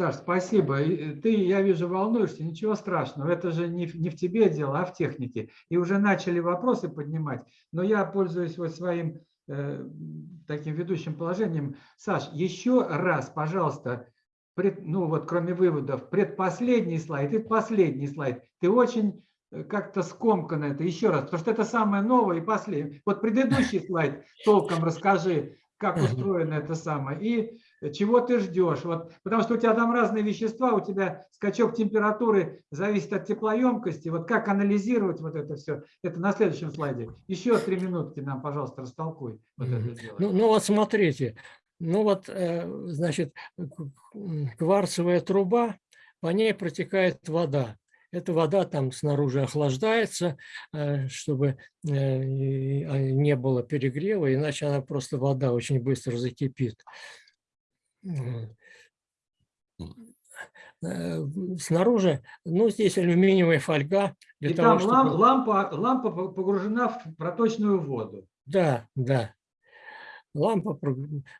Саш, спасибо. Ты, я вижу, волнуешься, ничего страшного. Это же не, не в тебе дело, а в технике. И уже начали вопросы поднимать. Но я пользуюсь вот своим э, таким ведущим положением. Саш, еще раз, пожалуйста, пред, ну вот кроме выводов, предпоследний слайд и последний слайд. Ты очень э, как-то скомканно это еще раз, потому что это самое новое и последнее. Вот предыдущий слайд толком расскажи, как устроено это самое. И чего ты ждешь. Вот, потому что у тебя там разные вещества, у тебя скачок температуры зависит от теплоемкости. Вот как анализировать вот это все, это на следующем слайде. Еще три минутки нам, пожалуйста, растолкуй вот mm -hmm. это дело. Ну, ну вот смотрите, ну вот, э, значит, кварцевая труба, по ней протекает вода. Эта вода там снаружи охлаждается, э, чтобы э, а, не было перегрева, иначе она просто вода очень быстро закипит. Э, снаружи, ну, здесь алюминиевая фольга. Для И того, там чтобы... лампа, лампа погружена в проточную воду. Да, да. Лампа,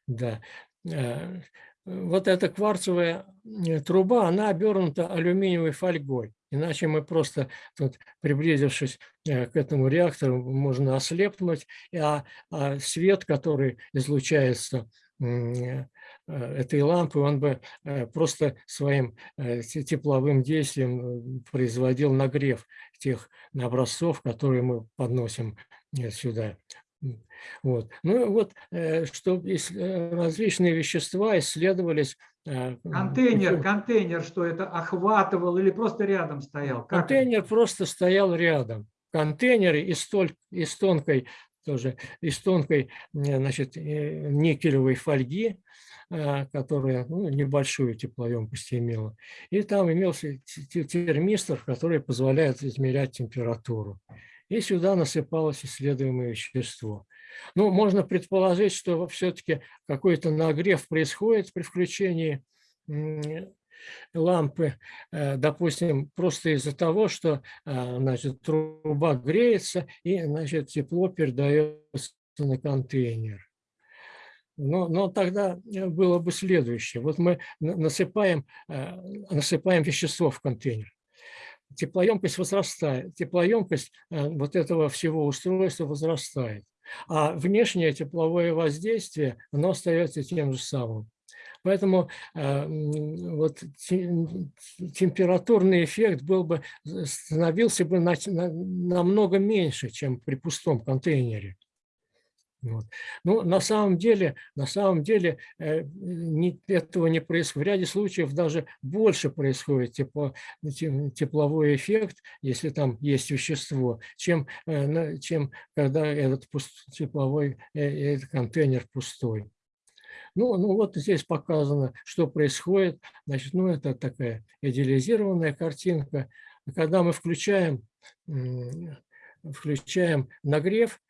да. Э, вот эта кварцевая э, труба, она обернута алюминиевой фольгой. Иначе мы просто, тут, приблизившись к этому реактору, можно ослепнуть, а, а свет, который излучается этой лампы, он бы э, просто своим э, тепловым действием производил нагрев тех образцов, которые мы подносим сюда. Вот. Ну вот, что различные вещества исследовались. Контейнер, контейнер, что это охватывал или просто рядом стоял? Как контейнер это? просто стоял рядом. Контейнеры из, толь, из тонкой тоже из тонкой значит, никелевой фольги, а, которая ну, небольшую теплоемкость имела. И там имелся термистор, который позволяет измерять температуру. И сюда насыпалось исследуемое вещество. Ну, можно предположить, что все-таки какой-то нагрев происходит при включении лампы, э, допустим, просто из-за того, что а, значит, труба греется и значит, тепло передается на контейнер. Но, но тогда э, было бы следующее. Вот мы насыпаем, э, насыпаем вещество в контейнер. Теплоемкость возрастает. Теплоемкость вот этого всего устройства возрастает. А внешнее тепловое воздействие, оно остается тем же самым. Поэтому вот температурный эффект был бы, становился бы намного меньше, чем при пустом контейнере. Вот. Ну, на самом деле, на самом деле э, не, этого не происходит. В ряде случаев даже больше происходит тепло, тепловой эффект, если там есть вещество, чем, э, чем когда этот пуст, тепловой э, этот контейнер пустой. Ну, ну вот здесь показано, что происходит. Значит, ну это такая идеализированная картинка. Когда мы включаем, включаем нагрев,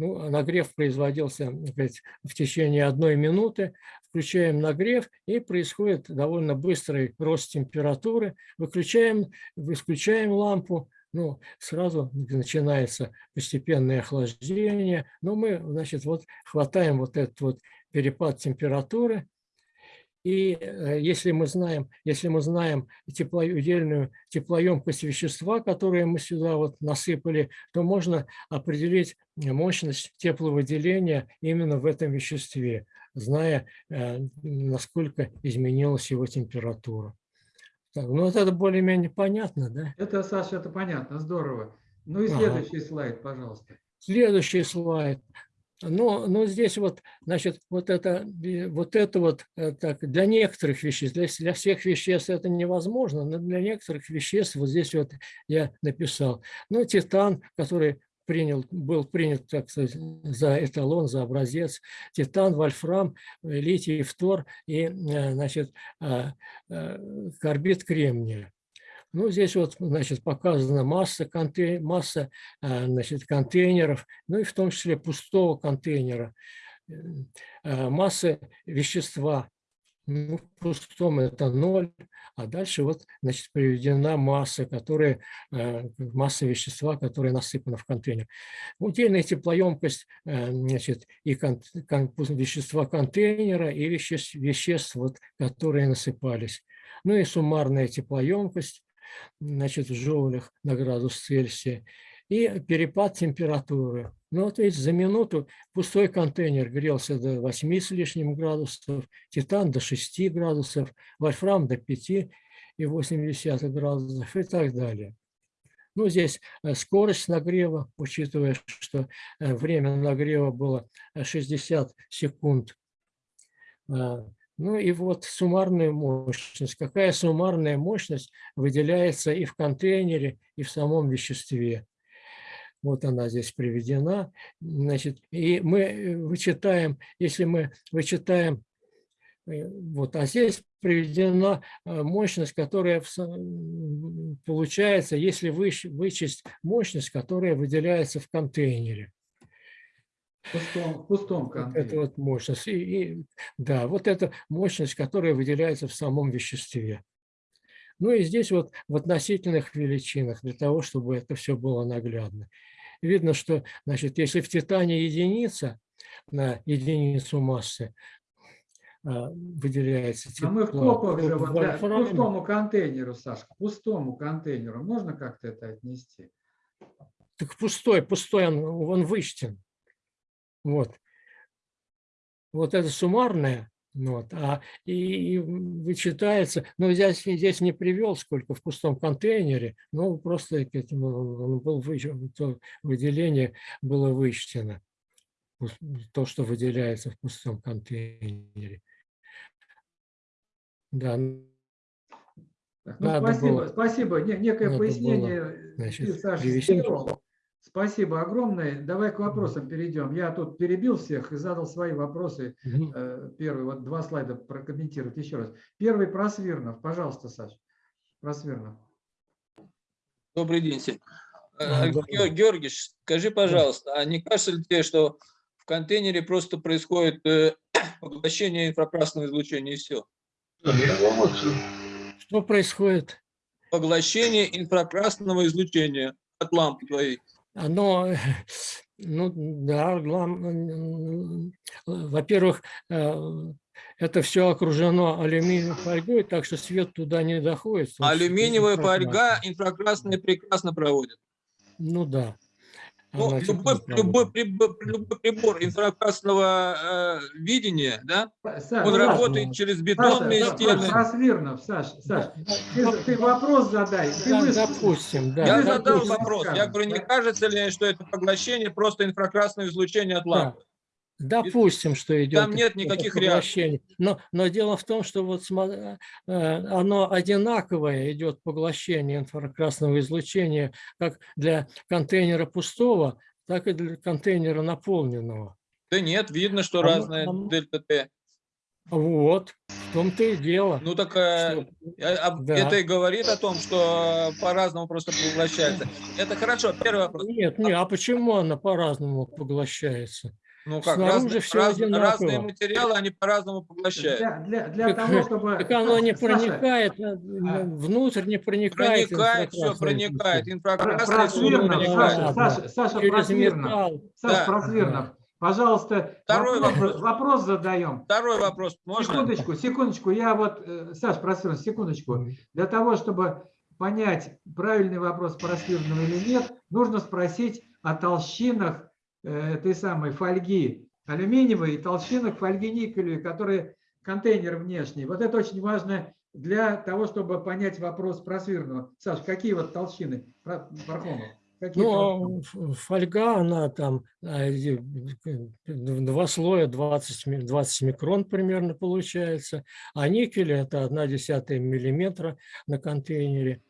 ну, а нагрев производился сказать, в течение одной минуты. Включаем нагрев, и происходит довольно быстрый рост температуры. Выключаем, выключаем лампу, ну, сразу начинается постепенное охлаждение. Но мы, значит, вот хватаем вот этот вот перепад температуры, и э, если мы знаем, если мы знаем тепло, удельную теплоемкость вещества, которое мы сюда вот насыпали, то можно определить мощность тепловыделения именно в этом веществе, зная, э, насколько изменилась его температура. Так, ну, вот это более-менее понятно, да? Это, Саша, это понятно, здорово. Ну и следующий ага. слайд, пожалуйста. Следующий слайд. Но, но здесь вот, значит, вот это вот, это вот э, так, для некоторых веществ, для, для всех веществ это невозможно, но для некоторых веществ вот здесь вот я написал. Ну, титан, который принял, был принят так сказать, за эталон, за образец, титан, вольфрам, литий, фтор и, э, значит, а, э, карбид кремния. Ну, здесь вот, значит, показана масса, контей... масса а, значит, контейнеров, ну и в том числе пустого контейнера, э, а, масса вещества, Ну, в пустом это ноль, а дальше вот, значит, приведена масса, которая, э, масса вещества, которая насыпана в контейнер. Удельная теплоемкость, э, значит, и кон, кон, вещества контейнера, и веществ, веществ, вот, которые насыпались. Ну и суммарная теплоемкость, значит, в джоулях на градус Цельсия, и перепад температуры. Ну вот видите, за минуту пустой контейнер грелся до 8 с лишним градусов, титан до 6 градусов, вольфрам до 5 и 80 градусов и так далее. Ну, здесь э, скорость нагрева, учитывая, что э, время нагрева было 60 секунд. Ну и вот суммарная мощность. Какая суммарная мощность выделяется и в контейнере, и в самом веществе. Вот она здесь приведена. Значит, и мы э, вычитаем, если мы вычитаем, э, вот, а здесь приведена э, мощность, которая получается, если вычесть мощность, которая выделяется в контейнере. В пустом, пустом контейнере. Это вот мощность. И, и, да, вот эта мощность, которая выделяется в самом веществе. Ну и здесь вот в относительных величинах, для того, чтобы это все было наглядно. Видно, что значит, если в титане единица на единицу массы а, выделяется тепло. А мы в копах же, вот, для, к пустому контейнеру, Сашка, к пустому контейнеру, можно как-то это отнести? Так пустой, пустой, он, он вычтен. Вот. Вот это суммарное вот, а, и, и вычитается, но здесь, здесь не привел, сколько в пустом контейнере, но просто этому он был вычтен, то выделение было вычтено, то, что выделяется в пустом контейнере. Да. Ну, спасибо, было, спасибо. Некое пояснение было, значит, Саша сделал. Спасибо огромное. Давай к вопросам перейдем. Я тут перебил всех и задал свои вопросы. Угу. Первый, вот два слайда прокомментировать еще раз. Первый про Свирнов. Пожалуйста, Саш. Про Свирнов. Добрый день, Сень. А, Георгий, скажи, пожалуйста, а не кажется ли тебе, что в контейнере просто происходит э, поглощение инфракрасного излучения и все? Что происходит? Поглощение инфракрасного излучения от лампы твоей. Оно, ну да, во-первых, э, это все окружено алюминиевой фольгой, так что свет туда не доходит. Алюминиевая фольга инфракрасная прекрасно проводит. Ну да. Ну, любой, любой, прибор, любой прибор инфракрасного э, видения, да, Саша, он работает через бетонные Саша, стены. Просвирнов, Саша, Саша, ты, ты вопрос задай. Ты да, допустим, да. Я допустим, задал вопрос. Я говорю, не кажется ли, что это поглощение просто инфракрасное излучение от лампы? Да. Допустим, что идет. Там нет никаких реакций. Но, но дело в том, что вот э, оно одинаковое идет поглощение инфракрасного излучения как для контейнера пустого, так и для контейнера наполненного. Да нет, видно, что а, разная а, дельта Т. Вот, в том-то и дело. Ну так э, что, а, да. это и говорит о том, что по-разному просто поглощается. Это хорошо, первый вопрос. Нет, нет, а почему она по-разному поглощается? Ну как, Снаружи раз, все раз, разные материалы, они по-разному поглощают. Для, для, для так, того, чтобы... Так оно не проникает, Саша, а, внутрь не проникает. Проникает, все проникает. Инфракрасное проникает. Саша, Саша Просвирнов. Саша да. Просвирнов. Пожалуйста, Второй вопрос, вопрос. вопрос задаем. Второй вопрос можно? Секундочку, секундочку. Я вот, э, Саш, Просвирнов, секундочку. Для того, чтобы понять, правильный вопрос Просвирнова или нет, нужно спросить о толщинах Э, этой самой фольги алюминиевой и толщинок фольги никелевой, которые контейнер внешний. Вот это очень важно для того, чтобы понять вопрос про свирного. Саш, какие вот толщины, Пархомов? Какие ну, толщины? фольга, она там а, два слоя, 20, 20 микрон примерно получается, а никель это 1 десятая миллиметра на контейнере.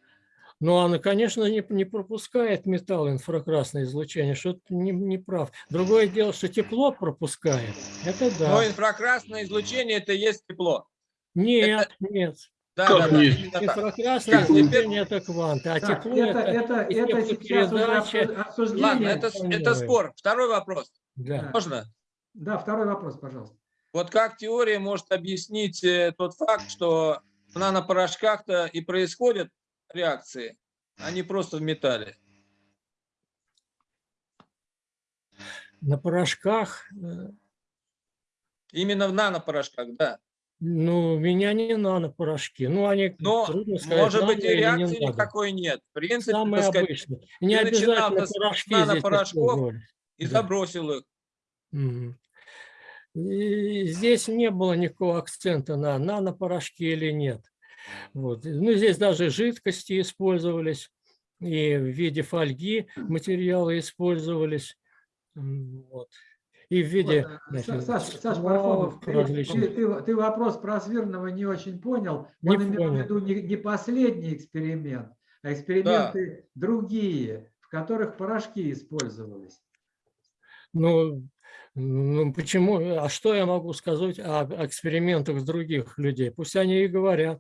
Но она, конечно, не, не пропускает металл инфракрасное излучение, что-то не, не прав. Другое дело, что тепло пропускает. Это да. Но инфракрасное излучение – это есть тепло. Нет, это... нет. Да, да, да. Инфракрасное излучение это кванты, а так, тепло это, это, это, это обсуждение. Ладно, это, это спор. Второй вопрос. Да. Можно? Да, второй вопрос, пожалуйста. Вот как теория может объяснить э, тот факт, что в нанопорошках-то и происходят реакции, а не просто в металле? На порошках, э, Именно в нанопорошках, да. ну, у меня не нано-порошки. Ну, они, Но, трудно сказать, может быть, и не реакции нано. никакой нет. В принципе, Самые так сказать, обычные. Не ты начинал с нанопорошков, и Да. забросил их. И здесь не было никакого акцента на нанопорошки или нет. Вот. Ну, здесь даже жидкости использовались, и в виде фольги материалы использовались. Вот. И в виде Вот, э, значит, Саш, ты, различных. ты- ты- ты вопрос про Свирного не очень понял. Не Он имел в понял. виду не, не последний эксперимент, а эксперименты другие, в которых порошки использовались. Ну, почему? А что я могу сказать о экспериментах других людей? Пусть они и говорят.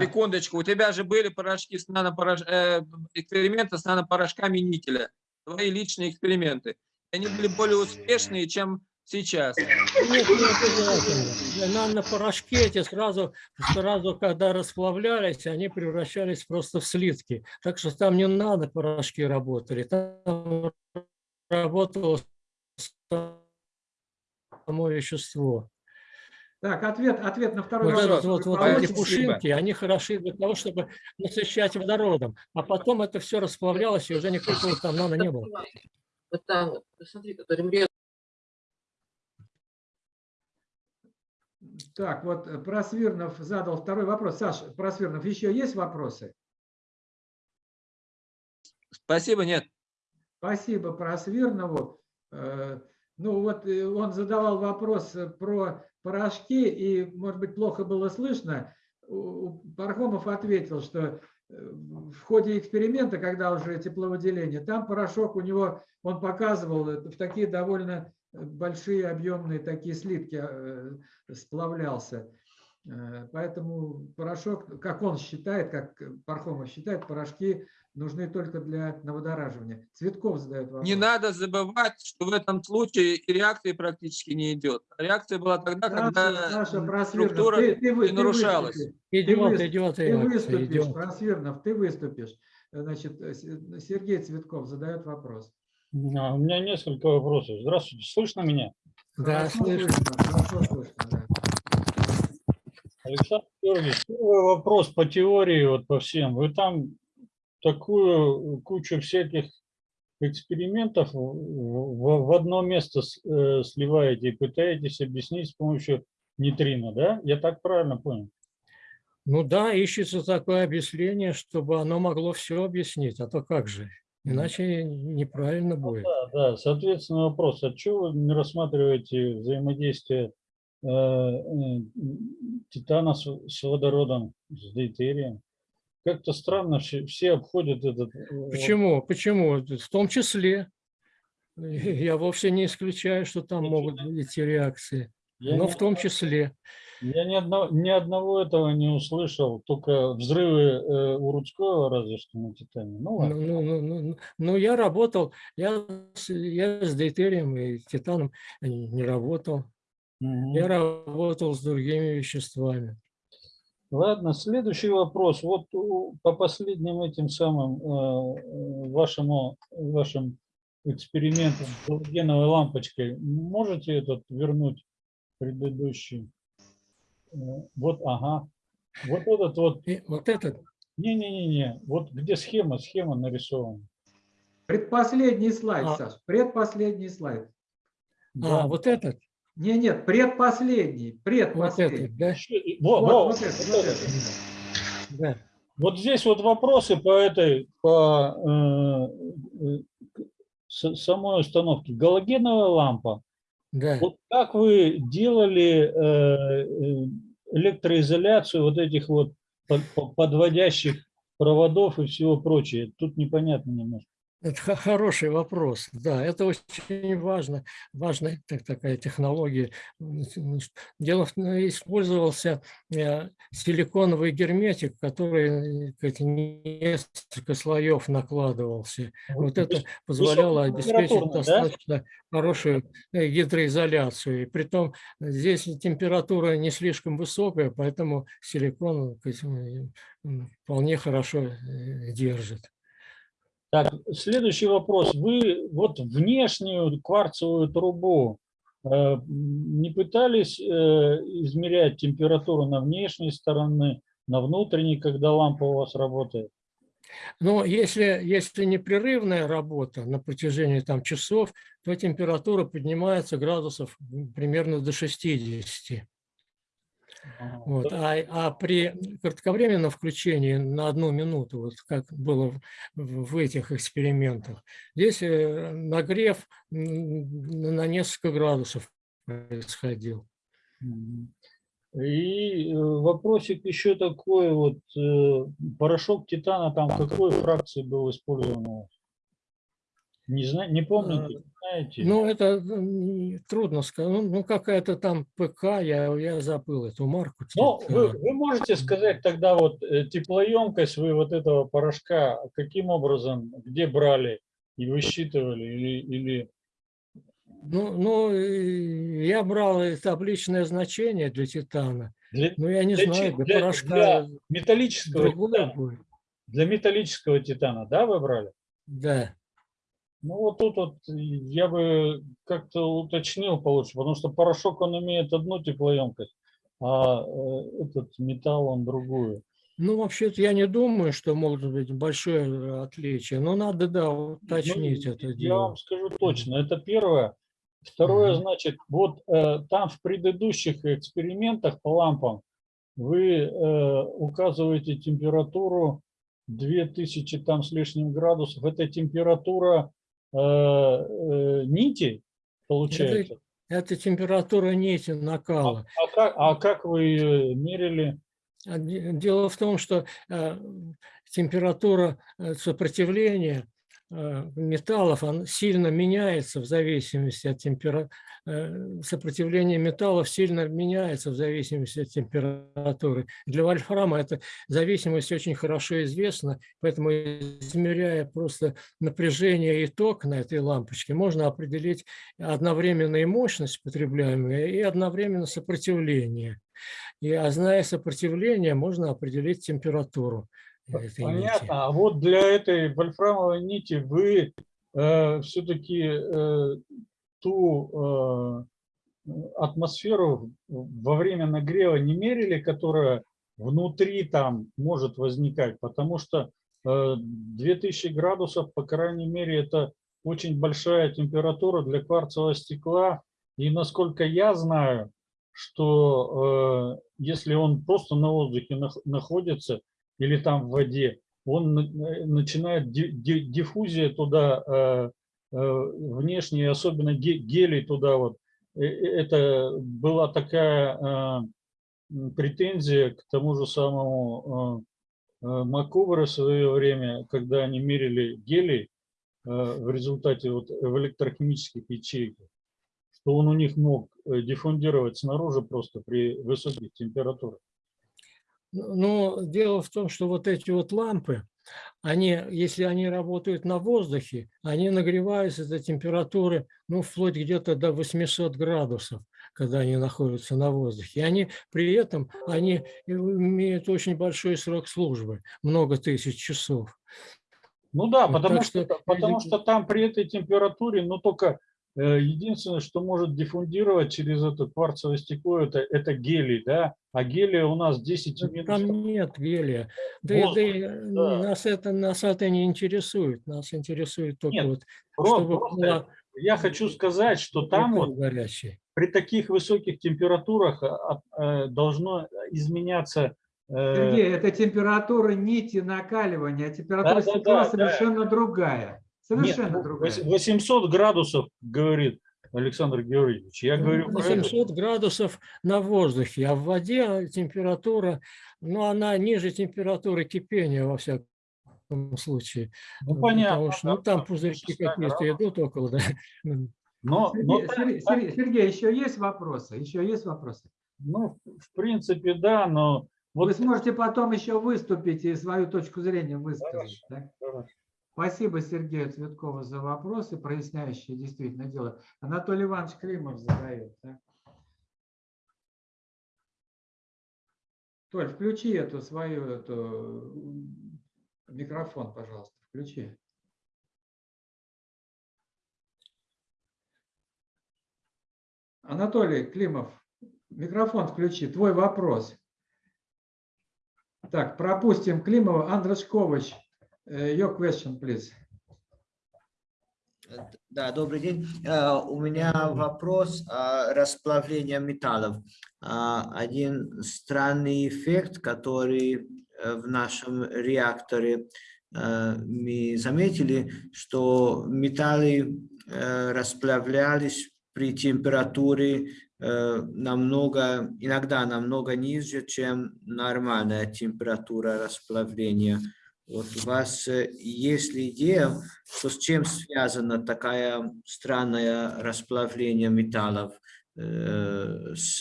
Секундочку, у тебя же были порошки с нанопорош... э, эксперименты с нанопорошками никеля. Твои личные эксперименты. Они были более успешные, чем сейчас. Нет, не обязательно. Нано-порошки эти сразу, сразу, когда расплавлялись, они превращались просто в слитки. Так что там не надо порошки работали, там работало само вещество. Так, ответ, ответ на второй Вот, вопрос. этот вот, вот эти пушинки, они хороши для того, чтобы насыщать водородом. А потом это все расплавлялось, и уже никакого там нано не было. Вот там, вот, посмотри, который мрет. Так, вот э, Просвирнов задал второй вопрос. Саш, Просвирнов, еще есть вопросы? Спасибо, нет. Спасибо Просвирнову. Ну вот э, он задавал вопрос э, про порошки, и, может быть, плохо было слышно. Пархомов ответил, что э, в ходе эксперимента, когда уже тепловыделение, там порошок у него, он показывал в такие довольно большие объемные такие слитки сплавлялся. Поэтому порошок, как он считает, как Пархомов считает, порошки нужны только для наводораживания. Цветков задает вопрос. Не надо забывать, что в этом случае и реакции практически не идет. Реакция была тогда, Саша, когда Саша структура ты- ты не ты нарушалась. выступишь, Идет, выс- идет Ты реакция, выступишь, идет. Просвирнов, ты выступишь. Значит, Сергей Цветков задает вопрос. А, У меня несколько вопросов. Здравствуйте, слышно меня? Да, Хорошо слышно. слышно, хорошо слышно, да. Александр Георгиевич, первый вопрос по теории, вот по всем. Вы там такую кучу всяких экспериментов в, в- одно место э, сливаете и пытаетесь объяснить с помощью нейтрино, да? Я так правильно понял? Ну да, ищется такое объяснение, чтобы оно могло все объяснить, а то как же, иначе неправильно будет. Да, да. Соответственно, вопрос, а чего вы не рассматриваете взаимодействие э, э, титана с, с водородом, с дейтерием? Как-то странно, все, обходят этот... э, Почему? Почему? В том числе. Я вовсе не исключаю, что там могут быть реакции, Я, но в том числе. я ни, одного, ни одного этого не услышал, только взрывы э, у Рудского разве что на Титане. Ну ладно. ну, ну, ну, ну, ну, я работал, я, с- я с дейтерием и титаном не работал. Мгм. Я работал с другими веществами. Ладно, следующий вопрос. Вот по последним этим самым э, э, вашему, вашим экспериментам с галогеновой лампочкой, можете этот вернуть предыдущий? Э, Вот, ага. Вот этот вот, И вот этот, не-не-не-не, вот где схема, схема нарисована. Предпоследний слайд, А. Саш, предпоследний слайд. Да. а, вот этот, Не, нет, предпоследний, вот предпоследний. этот, да? Еще- Во, Вот, во, вот это, вот вот это. это. Да. Вот здесь вот вопросы по этой, по э, э, самой установке. Галогеновая лампа. Да. Вот как вы делали э, э, электроизоляцию вот этих вот под- по- подводящих проводов и всего прочее? Тут непонятно немножко. Это хо- хороший вопрос. Да, это очень важно. Важная так- такая технология. Дело в том, использовался э, силиконовый герметик, который э, как, несколько слоев накладывался. Вот это позволяло обеспечить да? достаточно хорошую э, гидроизоляцию. И притом здесь температура не слишком высокая, поэтому силикон сказать, вполне хорошо э, держит. Так, следующий вопрос. Вы вот внешнюю кварцевую трубу э, не пытались э, измерять температуру на внешней стороне, на внутренней, когда лампа у вас работает? Но если, если непрерывная работа на протяжении там, часов, то температура поднимается градусов примерно до 60. Вот. А, а при кратковременном включении на одну минуту, вот как было в, этих экспериментах, здесь э, нагрев на несколько градусов происходил. И э, вопросик еще такой, вот э, порошок титана там какой фракции был использован? Не, зна- не помните, не знаете? Ну, это трудно сказать. Ну, ну, какая-то там ПК, я, я забыл эту марку. Ну, вы, Титан. вы можете сказать тогда вот э, теплоемкость вы вот этого порошка каким образом, где брали и высчитывали или, или Ну, ну, я брал табличное значение для титана. для, Ну, я не Для знаю, для, для- порошка для металлического титана? будет. Для металлического титана, да, вы брали? Да. Ну вот тут вот я бы как-то уточнил получше, потому что порошок он имеет одну теплоемкость, а э, этот металл он другую. Ну, вообще-то я не думаю, что может быть большое отличие. Но надо, да, уточнить Ну, это Я дело. вам скажу точно, это первое. Второе, Мгм. значит, вот э, там в предыдущих экспериментах по лампам вы э, указываете температуру 2000 там с лишним градусов. Это температура э, э, нити, получается? Это температура нити накала. А как, а как вы ее мерили? А де- Дело в том, что э, температура сопротивления металлов он сильно меняется в зависимости от температуры. Сопротивление металлов сильно меняется в зависимости от температуры. Для вольфрама эта зависимость очень хорошо известна, поэтому измеряя просто напряжение и ток на этой лампочке, можно определить одновременно и мощность потребляемая, и одновременно сопротивление. И, а зная сопротивление, можно определить температуру. Понятно. А вот для этой вольфрамовой нити вы все-таки ту э, атмосферу во время нагрева не мерили, которая внутри там может возникать, потому что э, 2000 градусов, по крайней мере, это очень большая температура для кварцевого стекла. И насколько я знаю, что э, если он просто на воздухе нах- находится или там в воде, он на- начинает ди- ди- диффузия туда э, э, внешне, особенно ге- гелий туда вот. Э, э, Это была такая э, претензия к тому же самому э, э, Макуберу в свое время, когда они мерили гелий э, в результате вот в электрохимических ячейках, что он у них мог э, диффундировать снаружи просто при высоких температурах. Но дело в том, что вот эти вот лампы, они, если они работают на воздухе, они нагреваются до температуры, ну, вплоть где-то до 800 градусов, когда они находятся на воздухе. И они при этом, они имеют очень большой срок службы, много тысяч часов. Ну да, Вот потому что, что потому что там при этой температуре, ну только единственное, что может диффундировать через это кварцевое стекло, это, это гелий, да, а гелия у нас 10 Да минус. Там нет гелия. Да, и- да Воздух, и да. нас, это, нас это не интересует. Нас интересует только Нет, вот, Про- чтобы просто была я хочу сказать, что там вот горячая. при таких высоких температурах э, должно изменяться э, Сергей, это температура нити накаливания, а температура Да, да, стекла да, да. совершенно другая. Нет, Совершенно ну, другая. вось- 800 градусов, говорит Александр Георгиевич. Я говорю про это. 800 градусов на воздухе, а в воде температура, ну, она ниже температуры кипения во всяком случае. Ну, Ну, понятно. Потому что ну, там пузырьки 100 какие-то идут около, да. Ну, Но, но Сергей, так- Сергей- Сергей, Сергей, еще есть вопросы? Еще есть вопросы? ну, в принципе, да, но Вы вот сможете потом еще выступить и свою точку зрения высказать. Хорошо, да? хорошо. Спасибо Сергею Цветкову за вопросы, проясняющие действительно дело. Анатолий Иванович Климов задает. да. Толь, включи эту свою эту, микрофон, пожалуйста, включи. Анатолий Климов, микрофон включи, твой вопрос. Так, пропустим Климова. Андрей Шкович, э, your question, please. Да, добрый день. Э, У меня вопрос о расплавлении металлов. А, Один странный эффект, который э, в нашем реакторе э, мы заметили, что металлы э, расплавлялись при температуре э, намного, иногда намного ниже, чем нормальная температура расплавления. Вот у вас э, есть ли идея, что с чем связано такое странное расплавление металлов? э, С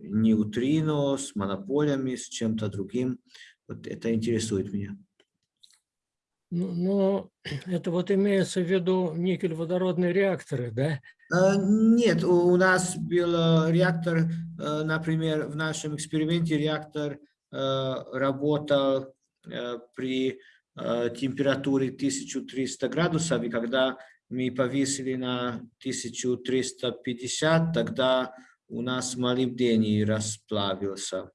неутрино, с монополями, с чем-то другим? Вот это интересует меня. Ну, ну, это вот имеется в виду никель-водородные реакторы, да? Э, Нет, у нас был реактор, э, например, в нашем эксперименте реактор работал при э, температуре 1300 градусов, и когда мы повесили на 1350, тогда у нас молибдений расплавился.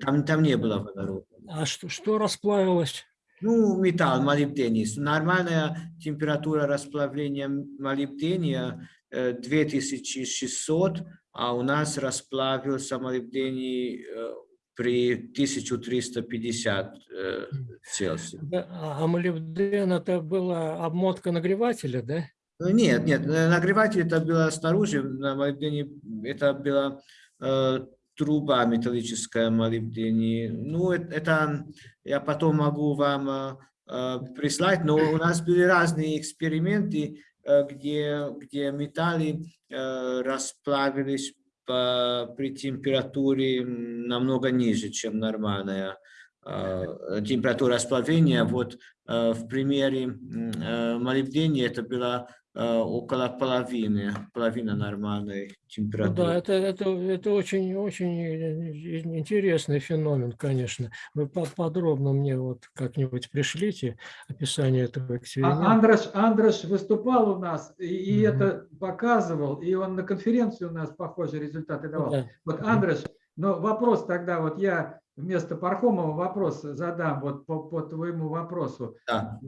Там, там не было водорода. А что, что расплавилось? Ну, металл, молибдений. Нормальная температура расплавления молибдения э, 2600, а у нас расплавился молибдений э, при 1350 э, Цельсия. А а молибден это была обмотка нагревателя, да? Ну, Нет, нет, э, нагреватель это было снаружи, на молибдене это была э, труба металлическая молибдене. Ну, э- это я потом могу вам э, э, прислать, но у нас были разные эксперименты, э, где, где металлы э, расплавились по- при температуре намного ниже, чем нормальная э, температура расплавления. Вот э, в примере э, молибдения это было э, около половины, половина нормальной Ну температуры. да, это, это, это очень, очень э, интересный феномен, конечно. Вы по- подробно мне вот как-нибудь пришлите описание этого А эксперимента. Андраш, Андраш выступал у нас и, и Мгм. это показывал, и он на конференции у нас похожие результаты давал. да. Вот, Мгм. Андреш, но вопрос тогда, вот я вместо Пархомова вопрос задам вот по, по твоему вопросу. Да.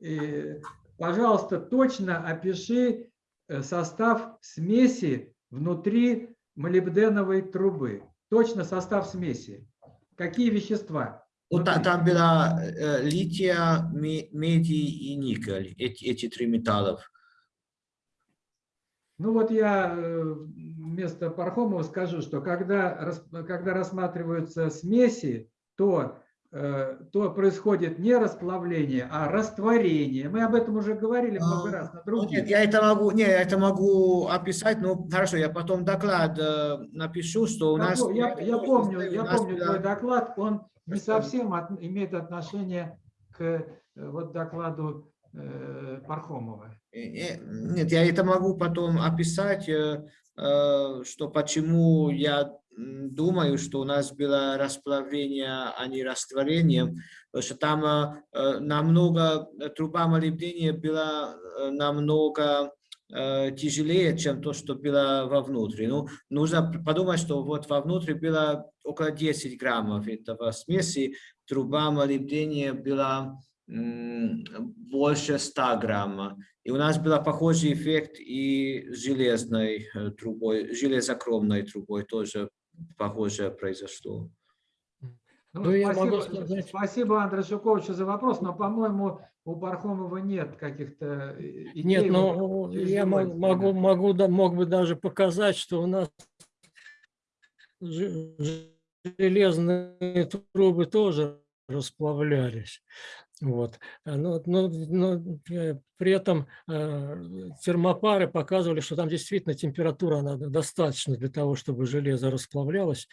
И, пожалуйста, точно опиши э, состав смеси внутри молибденовой трубы. Точно состав смеси. Какие вещества? Внутри? там была э, лития, ме- медий и никель, эти, эти три металлов. Ну вот я э, вместо Пархомова скажу, что когда, когда рассматриваются смеси, то, э, то происходит не расплавление, а растворение. Мы об этом уже говорили много А, раз на Ну, других. нет, я это могу, не, я это могу описать, но хорошо, я потом доклад э, напишу, что у нас... Я, я помню, я помню твой доклад, он не совсем от- имеет отношение к э, вот докладу э, Пархомова. Э, э, Нет, я это могу потом описать, э, э, что почему я думаю, что у нас было расплавление, а не растворение, потому что там э, э, намного, э, труба молибдения была намного тяжелее, чем то, что было вовнутрь. Ну, нужно подумать, что вот вовнутрь было около 10 граммов этого смеси, труба молибдения была больше 100 грамма. И у нас был похожий эффект и железной трубой, железокромной трубой тоже похоже произошло. Ну, Ну, я спасибо, могу сказать- спасибо, Андрей Шуковичу, за вопрос, но, по-моему, у Пархомова нет каких-то э, идей. Нет, вот ну я могу, эксперимент. могу, да- мог бы даже показать, что у нас же- железные трубы тоже расплавлялись. Вот. А, Но, но- но, э, при этом э, термопары показывали, что там действительно температура она достаточно для того, чтобы железо расплавлялось.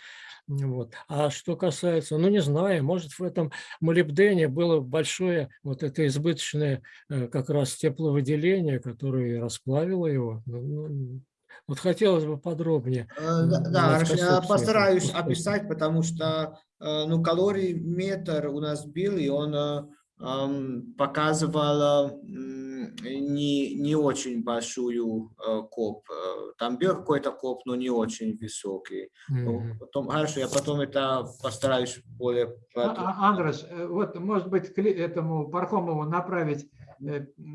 Вот. А что касается, ну не знаю, может в этом молибдене было большое вот это избыточное э, как раз тепловыделение, которое расплавило его. Ну, ну, Вот хотелось бы подробнее. Э, Да, я постараюсь описать, потому что э, ну, калорий-метр у нас был, и он ам, показывал м, не, не очень большую э, коп. Э, Там был какой-то коп, но не очень высокий. Ну, Мгм. Потом, хорошо, я потом это постараюсь более... А- а- Андреш, э, вот, может быть, к этому Пархомову направить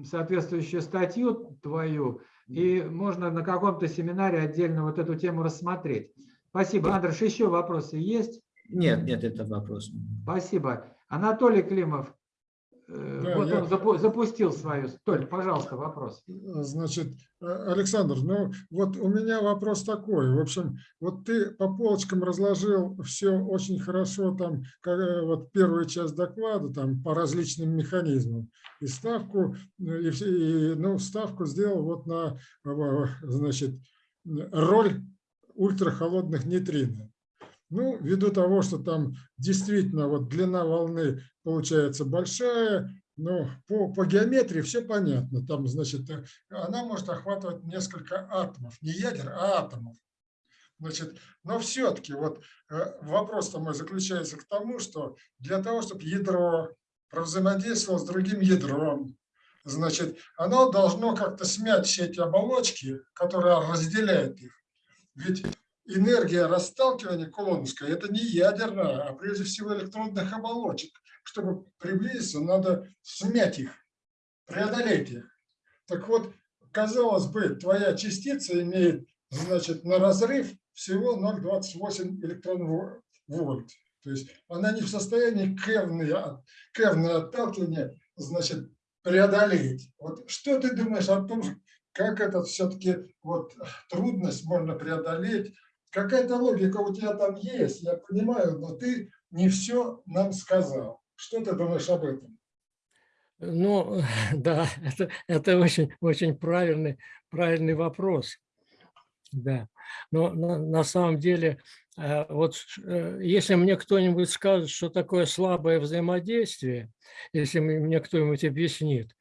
соответствующую статью твою, и можно на каком-то семинаре отдельно вот эту тему рассмотреть. Спасибо. Андреш, еще вопросы есть? Нет, нет, это вопрос. Спасибо. Анатолий Климов, Да, вот я- он запу- запустил свою. Толь, пожалуйста, вопрос. Значит, э, Александр, ну вот у меня вопрос такой. В общем, вот ты по полочкам разложил все очень хорошо, там, как, э, вот первую часть доклада, там, по различным механизмам. И ставку, э, и, и, ну, ставку сделал вот на, э, значит, роль ультрахолодных нейтрино. Ну, ввиду того, что там действительно вот длина волны получается большая, но по, по геометрии все понятно. Там, значит, э, она может охватывать несколько атомов, не ядер, а атомов. Значит, но все-таки вот э, вопрос-то мой заключается к тому, что для того, чтобы ядро взаимодействовало с другим ядром, значит, оно должно как-то смять все эти оболочки, которые разделяют их. Ведь энергия расталкивания кулоновская – это не ядерная, а прежде всего электронных оболочек. Чтобы приблизиться, надо смять их, преодолеть их. Так вот, казалось бы, твоя частица имеет, значит, на разрыв всего 0,28 электрон вольт. То есть она не в состоянии кевное, кевное отталкивание, значит, преодолеть. Вот что ты думаешь о том, как это все-таки вот трудность можно преодолеть? Какая-то логика у тебя там есть, я понимаю, но ты не все нам сказал. Что ты думаешь об этом? Ну, да, это, это очень, очень правильный, правильный вопрос. Да, но на, на самом деле, э, вот э, если мне кто-нибудь скажет, что такое слабое взаимодействие, если мне кто-нибудь объяснит,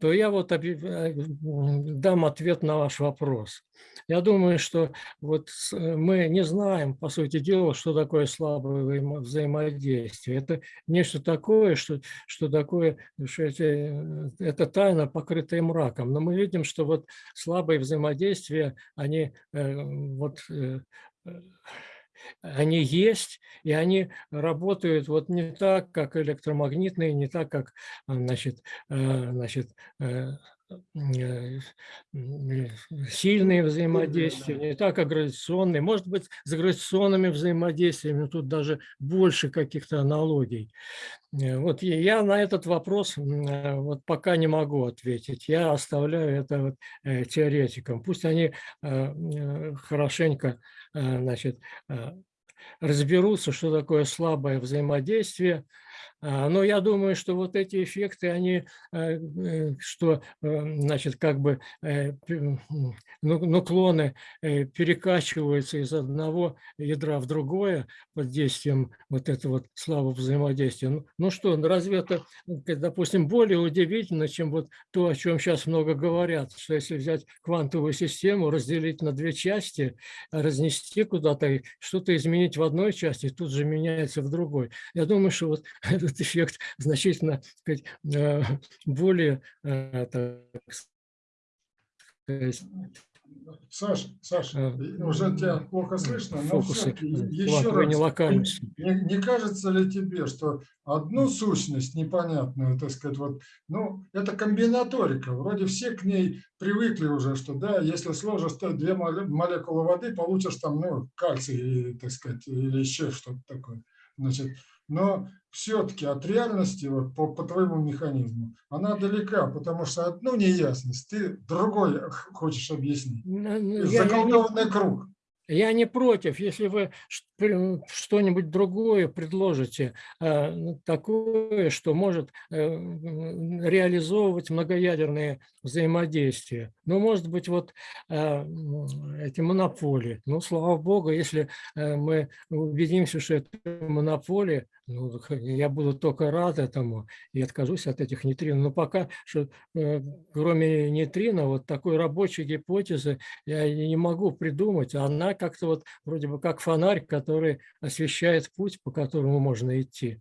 то я вот э, дам ответ на ваш вопрос. Я думаю, что вот э, мы не знаем, по сути дела, что такое слабое взаимо- взаимодействие. Это нечто такое, что, что такое, что эти, э, это тайна, покрытая мраком. Но мы видим, что вот слабые взаимодействия, они э, вот э, э, они есть, и они работают вот не так, как электромагнитные, не так, как а, значит, э, значит, э, э, сильные взаимодействия, не так, как гравитационные. Может быть, с гравитационными взаимодействиями тут даже больше каких-то аналогий. Э, Вот я- на этот вопрос э, вот пока не могу ответить. Я оставляю это вот, э, теоретикам. Пусть они э, э, хорошенько э, значит, э, разберутся, что такое слабое взаимодействие. А, Но я думаю, что вот эти эффекты, они, э, э, что, э, значит, как бы ну- нуклоны перекачиваются из одного ядра в другое под действием вот этого вот слабого взаимодействия. Ну, ну что, ну разве это, допустим, более удивительно, чем вот то, о чем сейчас много говорят, что если взять квантовую систему, разделить на две части, разнести куда-то, что-то изменить в одной части, тут же меняется в другой. Я думаю, что вот этот эффект значительно сказать, э, более, э, так сказать, Саша, Саша, Э, уже тебя плохо слышно, но фокусы э, еще раз. нелокальности. Не, не кажется ли тебе, что одну сущность непонятную, так сказать, вот, ну, это комбинаторика, вроде все к ней привыкли уже, что да, если сложишь то две моле- молекулы воды, получишь там, ну, кальций, так сказать, или еще что-то такое. Значит, но все-таки от реальности, вот по, по твоему механизму, она далека, потому что одну неясность ты другой хочешь объяснить. Ну, ну, я- я Заколдованный круг. Я не против, если вы что-нибудь другое предложите, э, ну, такое, что может э, реализовывать многоядерные взаимодействия. Ну, может быть, вот м, эти монополии. Ну, слава богу, если э, мы убедимся, что это монополия, ну, я буду только рад этому и откажусь от этих нейтрино. Но пока что, э, кроме нейтрино, вот такой рабочей гипотезы я не могу придумать. Она как-то вот вроде бы как фонарь, который освещает путь, по которому можно идти.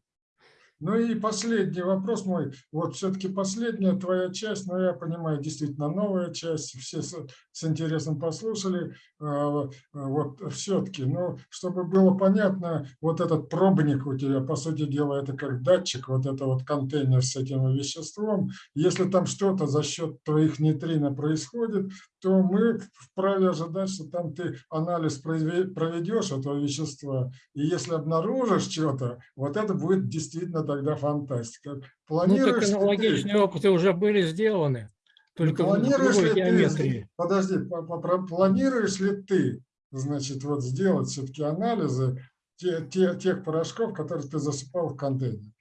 Ну и последний вопрос мой. Вот все-таки последняя твоя часть, но я понимаю, действительно новая часть, все с, с интересом послушали. А, Вот все-таки, ну, чтобы было понятно, вот этот пробник у тебя, по сути дела, это как датчик, вот это вот контейнер с этим веществом. Если там что-то за счет твоих нейтрино происходит, то мы вправе ожидать, что там ты анализ проведешь этого вещества, и если обнаружишь что-то, вот это будет действительно тогда фантастика. Ну, так Планируешь ли ты- аналогичные опыты уже были сделаны, только в планируешь другой ли ты, геометрии. подожди, по- по- про- планируешь ли ты, значит, вот сделать все-таки анализы те- те- тех порошков, которые ты засыпал в контейнер?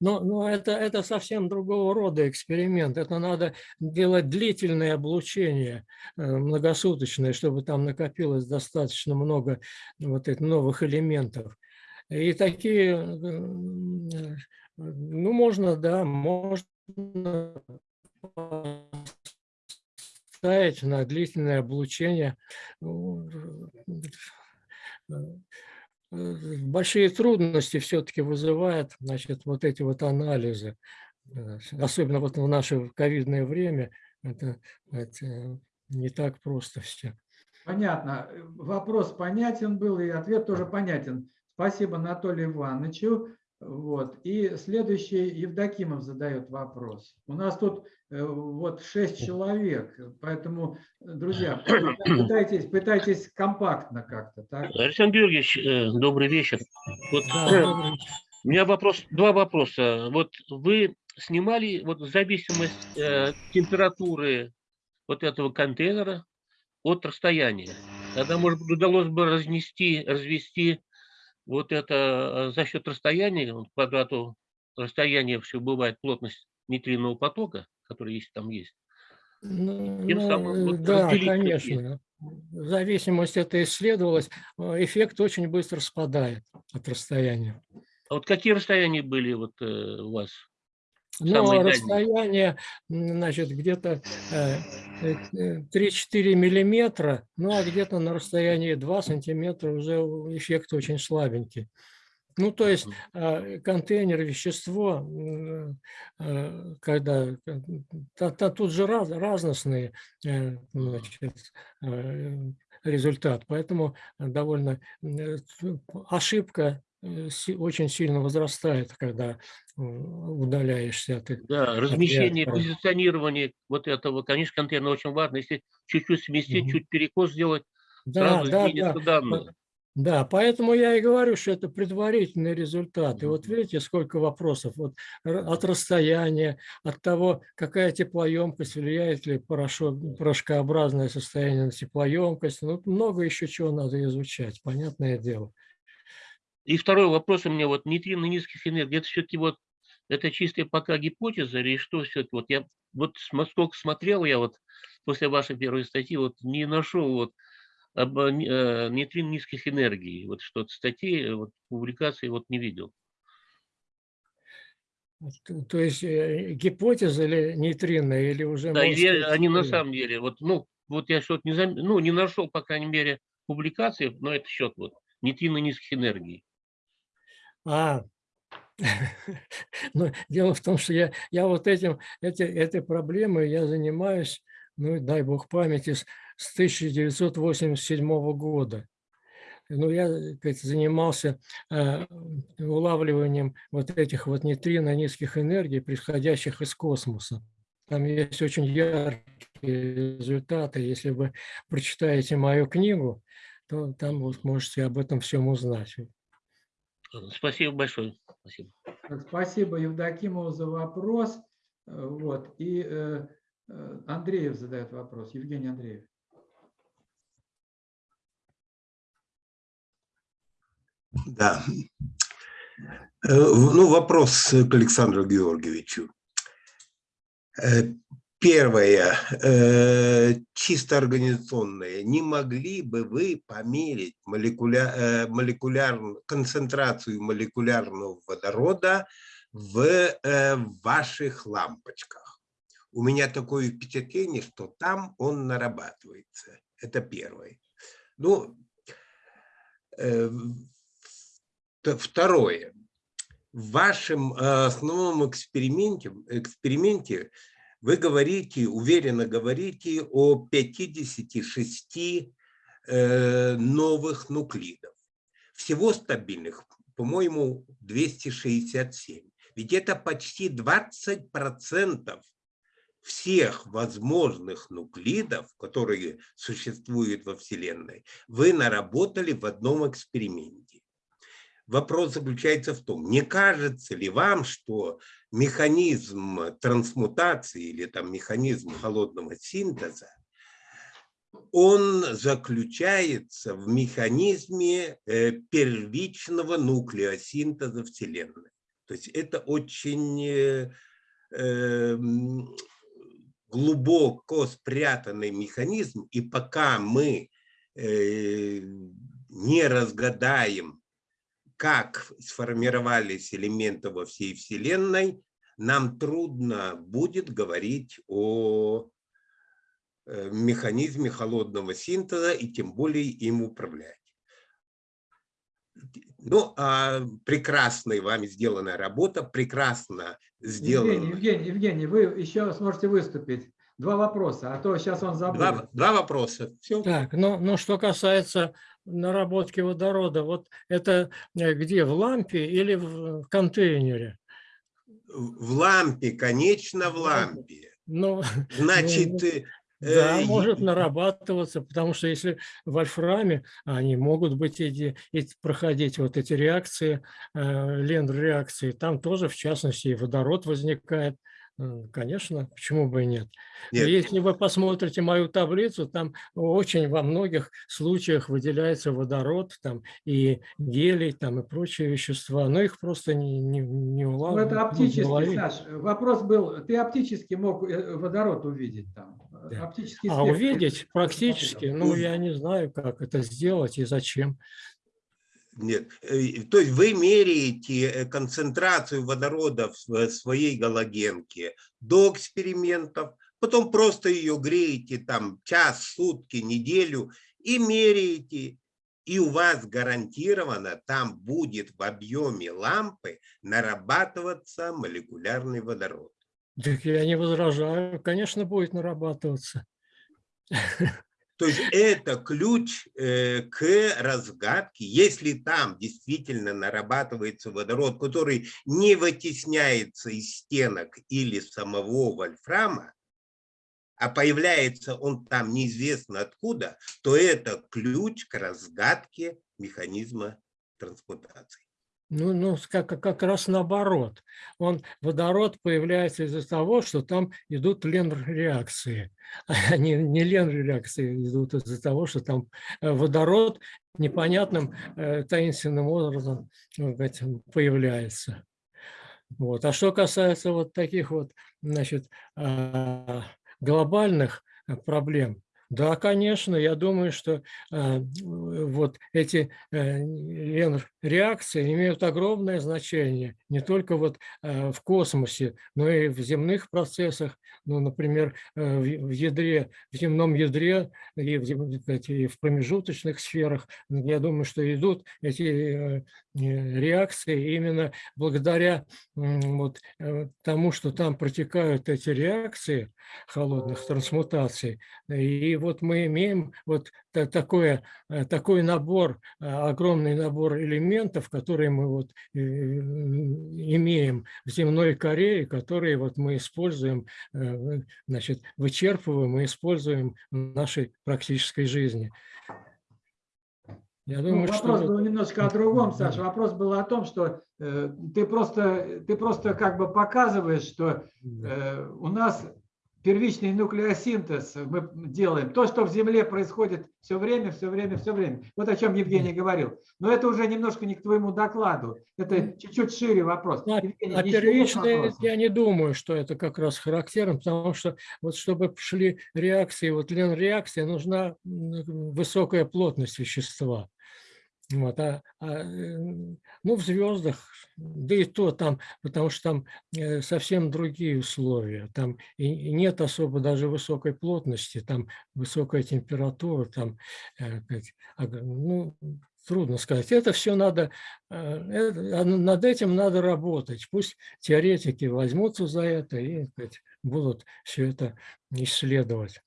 Но, но это, это совсем другого рода эксперимент. Это надо делать длительное облучение, э, многосуточное, чтобы там накопилось достаточно много вот этих новых элементов. И такие, э, ну, можно, да, можно ставить на длительное облучение. Э, э, Большие трудности все-таки вызывает, значит, вот эти вот анализы. Особенно вот в наше ковидное время это, это не так просто все. Понятно. Вопрос понятен был, и ответ тоже понятен. Спасибо Анатолию Ивановичу. Вот. И следующий Евдокимов задает вопрос. У нас тут э, вот шесть человек, поэтому, друзья, пытайтесь, пытайтесь компактно как-то. Александр Георгиевич, э, добрый вечер. Вот Да, э, добрый у меня вопрос, два вопроса. Вот вы снимали вот зависимость э, температуры вот этого контейнера от расстояния. Тогда, может быть, удалось бы разнести, развести вот это э, за счет расстояния, вот квадрату расстояния все бывает плотность нейтринового потока, который есть там есть. Ну, Тем самым вот да, конечно. Зависимость это исследовалась. э, Эффект очень быстро спадает от расстояния. А вот какие расстояния были вот э, у вас? Но Самые дальние. расстояние, значит, где-то э, э, э, 3-4 миллиметра, ну а где-то на расстоянии 2 сантиметра уже эффект очень слабенький. Ну, то есть э, контейнер, вещество, э, когда э, та- та- тут же раз, разностные э, значит, э, результат, поэтому довольно э, ошибка э, очень сильно возрастает, когда э, удаляешься от их. Да, размещение, позиционирование вот этого, конечно, контейнера очень важно. Если чуть-чуть сместить, Мгм. чуть перекос сделать, Да, сразу да, изменятся да. данные. Да, поэтому я и говорю, что это предварительный результат. И вот видите, сколько вопросов. Вот от расстояния, от того, какая теплоемкость, влияет ли порошок, порошкообразное состояние на теплоемкость. Ну, много еще чего надо изучать, понятное дело. И второй вопрос у меня, вот нейтрино низких энергий, это все-таки вот, это чистая пока гипотеза или что все-таки? Вот я вот сколько смотрел я вот после вашей первой статьи, вот не нашел вот об э, не- э, нейтрино низких энергий, вот что-то статей, вот публикаций вот не видел. То- есть э, гипотеза или нейтринная, или уже... Да, или сказать, они на самом деле, вот, ну, вот я что-то не, зам- ну, не нашел, по крайней мере, публикации на этот счет, вот, нейтрино низких энергий. А, ну, дело в том, что я, я вот этим, эти, этой проблемой я занимаюсь, ну, дай бог памяти, с, с 1987 года. Ну, я так сказать, занимался э, улавливанием вот этих вот нейтрино низких энергий, приходящих из космоса. Там есть очень яркие результаты. Если вы прочитаете мою книгу, то там вот можете об этом всем узнать. Спасибо большое. Спасибо. Спасибо Евдокимову за вопрос. Э, вот. И э, э, Андреев задает вопрос. Евгений Андреев. Да. Ну, вопрос к Александру Георгиевичу. Первое, э, чисто организационное. Не могли бы вы померить молекуля, э, молекулярную, концентрацию молекулярного водорода в э, ваших лампочках? У меня такое впечатление, что там он нарабатывается. Это первое. Ну, э, второе. В вашем э, основном эксперименте, эксперименте вы говорите, уверенно говорите о 56 э, новых нуклидов. Всего стабильных, по-моему, 267. Ведь это почти 20% всех возможных нуклидов, которые существуют во Вселенной, вы наработали в одном эксперименте. Вопрос заключается в том, не кажется ли вам, что механизм трансмутации или там механизм холодного синтеза, он заключается в механизме э, первичного нуклеосинтеза Вселенной. То есть это очень э, эм, глубоко спрятанный механизм, и пока мы э, не разгадаем, как сформировались элементы во всей Вселенной, нам трудно будет говорить о э, механизме холодного синтеза и тем более им управлять. Ну, а прекрасная вами сделанная работа, прекрасно сделана. Евгений, Евгений, Евгений, вы еще сможете выступить. Два вопроса, а то сейчас он забыл. Два, два вопроса. Все. Так, ну, ну что касается наработки водорода, вот это э, где, в лампе или в контейнере? В лампе, конечно, в лампе. Ну, Значит, ну, э, да, э, может нарабатываться, потому что если в вольфраме, они могут быть эти, эти- проходить вот эти реакции, э, ленд-реакции, там тоже, в частности, и водород возникает. Конечно, почему бы и нет. Нет. Если вы посмотрите мою таблицу, там очень во многих случаях выделяется водород, там и гелий, там и прочие вещества, но их просто не, не, не Ну, улавливают. это не оптически, уловить. Саш. Вопрос был, ты оптически мог э, водород увидеть там? Да. Оптический А увидеть практически, ну, я не знаю, как это сделать и зачем. Нет, э, то есть вы меряете э, концентрацию водорода в своей галогенке до экспериментов, потом просто ее греете там час, сутки, неделю и меряете, и у вас гарантированно там будет в объеме лампы нарабатываться молекулярный водород. Так я не возражаю, конечно, будет нарабатываться. То есть это ключ э, к разгадке. Если там действительно нарабатывается водород, который не вытесняется из стенок или самого вольфрама, а появляется он там неизвестно откуда, то это ключ к разгадке механизма трансмутации. Ну, ну как, как раз наоборот. Он, водород появляется из-за того, что там идут ленр-реакции. А не, ленр-реакции идут из-за того, что там э, водород непонятным э, таинственным образом ну, сказать, появляется. Вот. А что касается вот таких вот, значит, а, глобальных э, проблем, да, конечно, я думаю, что а, вот эти э, реакции имеют огромное значение не только вот э, в космосе, но и в земных процессах, ну, например, э, в в ядре, в земном ядре и в, эти, и в промежуточных сферах. Я думаю, что идут эти э, э, реакции именно благодаря м, вот э, тому, что там протекают эти реакции холодных трансмутаций. И вот мы имеем вот та- такое, э, такой набор, э, огромный набор элементов, которые мы вот э, имеем в земной коре, которые вот мы используем, значит, вычерпываем и используем в нашей практической жизни. Я Ну, думаю, вопрос что... был немножко о другом. Саша. Вопрос был о том, что э, ты просто ты просто как бы показываешь, что э, у нас первичный нуклеосинтез мы делаем. То, что в Земле происходит все время, все время, все время. Вот о чем Евгений говорил. Но это уже немножко не к твоему докладу. Это чуть-чуть шире вопрос. А Евгений, а вопросы? я не думаю, что это как раз характерно, потому что вот чтобы шли реакции, вот реакция нужна м, высокая плотность вещества. Вот, а, а, ну, в звездах, да и то там, потому что там э, совсем другие условия. Там и нет особо даже высокой плотности, там высокая температура, там, э, аг- ну, трудно сказать. Это все надо, э, это- а над этим надо работать. Пусть теоретики возьмутся за это и сказать, будут все это исследовать.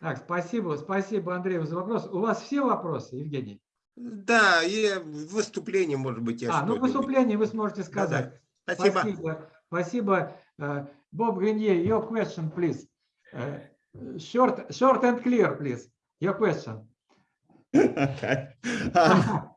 Так, спасибо, спасибо, Андрей, за вопрос. У вас все вопросы, Евгений? Да, и выступление, может быть, я А, ну, выступление вы сможете сказать. Спасибо. Спасибо. Спасибо. Э, Bob Grenier, your question, please. Uh, Short, short and clear, please. Your question. okay. Um,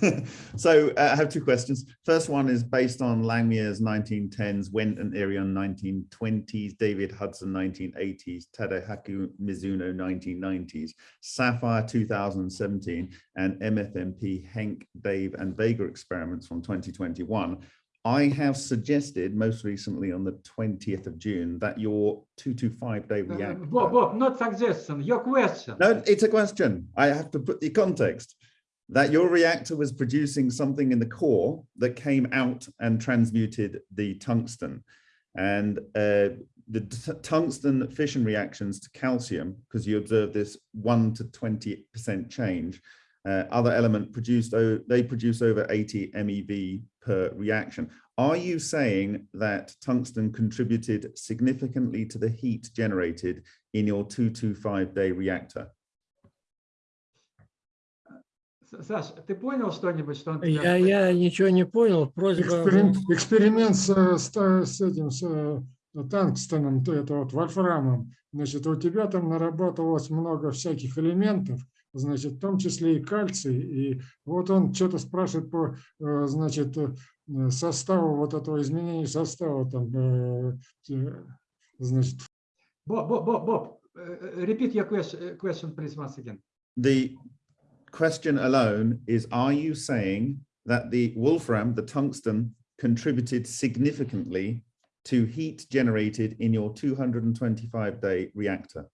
so uh, I have two questions. First one is based on Langmuir's 1910s, Went and Irion 1920s, David Hudson 1980s, Tadahaku Mizuno 1990s, Sapphire 2017, and MFMP Henk, Dave, and Vega experiments from 2021. I have suggested most recently on the 20th of June that your 225 day Uh, reactor. Bob, Bob, not suggestion, your question. No, it's a question. I have to put the context that your reactor was producing something in the core that came out and transmuted the tungsten. And uh, the tungsten fission reactions to calcium, because you observe this 1 to 20% change, uh, other element produced, they produce over 80 MeV per reaction. Are you saying that tungsten contributed significantly to the heat generated in your 225 day reactor? Саш, ты понял что-нибудь, что он тебе Я, я ничего не понял, просьба... Эксперимент, эксперимент с, с с этим, с э, тангстеном, то это вот вольфрамом. Значит, у тебя там наработалось много всяких элементов, значит, в том числе и кальций. И вот он что-то спрашивает по, э, значит, э, составу вот этого изменения состава там, значит, Bob, Bob, Bob, uh, repeat your question, question, please, once again. The question alone is, are you saying that the wolfram, the tungsten, contributed significantly to heat generated in your 225 day reactor?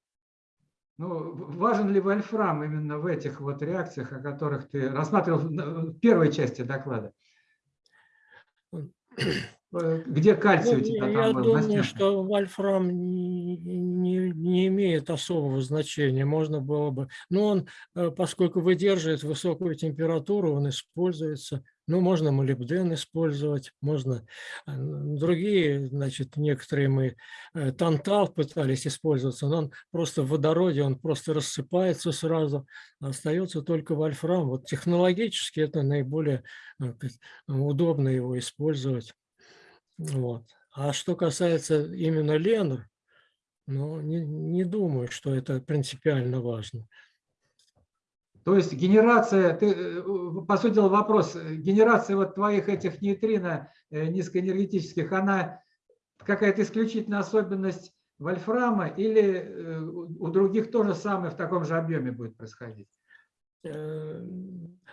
Ну, в- важен ли вольфрам именно в этих вот реакциях, о которых ты рассматривал в на- в первой части доклада? Где кальций у Ну, тебя я там был? думаю, что вольфрам не, не- имеет особого значения. Можно было бы... Но он, э, поскольку выдерживает высокую температуру, он используется. Ну, можно молибден использовать, можно э, другие, значит, некоторые мы... э, Тантал пытались использоваться, но он просто в водороде, он просто рассыпается сразу. Остается только вольфрам. Вот технологически это наиболее удобно его использовать. Вот. А что касается именно Ленр, ну, не, не думаю, что это принципиально важно. То есть генерация, ты, э, по сути дела вопрос, э, генерация вот твоих этих нейтрино э, низкоэнергетических, она какая-то исключительная особенность вольфрама или у других то же самое в таком же объеме будет происходить? Э,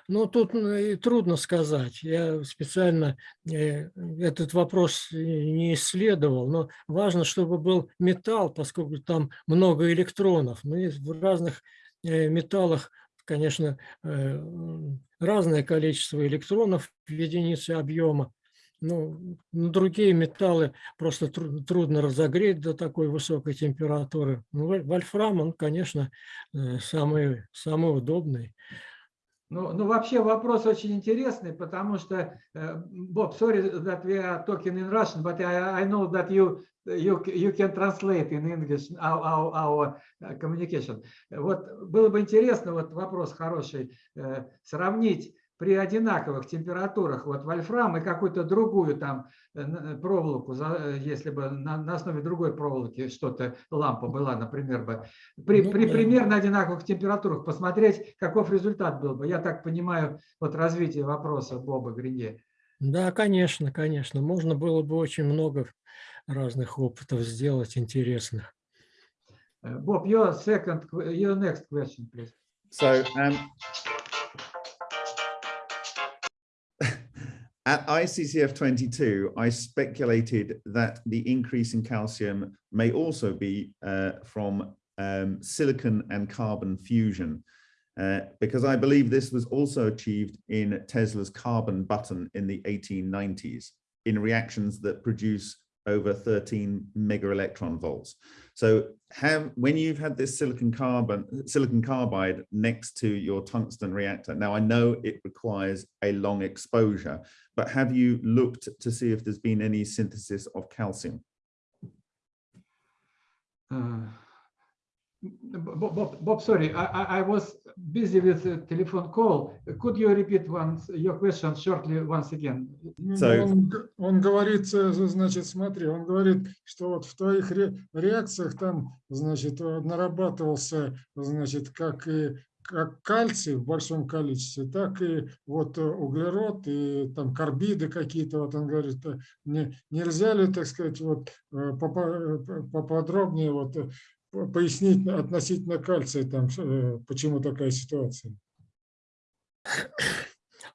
Ну, тут ну, и трудно сказать. Я специально э, этот вопрос и не исследовал, но важно, чтобы был металл, поскольку там много электронов. Но есть в разных э, металлах, конечно, э, разное количество электронов в единице объема. Ну, другие металлы просто тру- трудно разогреть до такой высокой температуры. Ну, воль- вольфрам, он, конечно, э, самый, самый удобный. Ну, ну, вообще вопрос очень интересный, потому что, э, Bob, sorry that we are talking in Russian, but I, I know that you, you, you can translate in English our, our, our uh, communication. Вот было бы интересно, вот вопрос хороший, э, сравнить при одинаковых температурах вот вольфрам и какую-то другую там э, н- проволоку, э, если бы на, на основе другой проволоки что-то, лампа была, например, бы, при, Ну при да. примерно одинаковых температурах посмотреть, каков результат был бы. Я так понимаю, вот развитие вопроса Боба Гринье. Да, конечно, конечно. Можно было бы очень много разных опытов сделать интересных. Bob, your second, your next question, please. So um, at ICCF 22, I speculated that the increase in calcium may also be uh, from um, silicon and carbon fusion, uh, because I believe this was also achieved in Tesla's carbon button in the 1890s in reactions that produce over 13 mega electron volts. So have when you've had this silicon carbon silicon carbide next to your tungsten reactor. Now I know it requires a long exposure, but have you looked to see if there's been any synthesis of calcium? Uh, Bob, Bob, Bob, sorry, I, I, I was busy with a telephone call. Could you repeat once your question shortly once again? Ну, So- Он, г- он говорит, э, значит, смотри, он говорит, что вот в твоих ре- реакциях там, значит, нарабатывался, значит, как и как кальций в большом количестве, так и вот э, углерод и там карбиды какие-то, вот он говорит, э, не, нельзя ли, так сказать, вот попо- поподробнее вот пояснить относительно кальция, там, э, почему такая ситуация?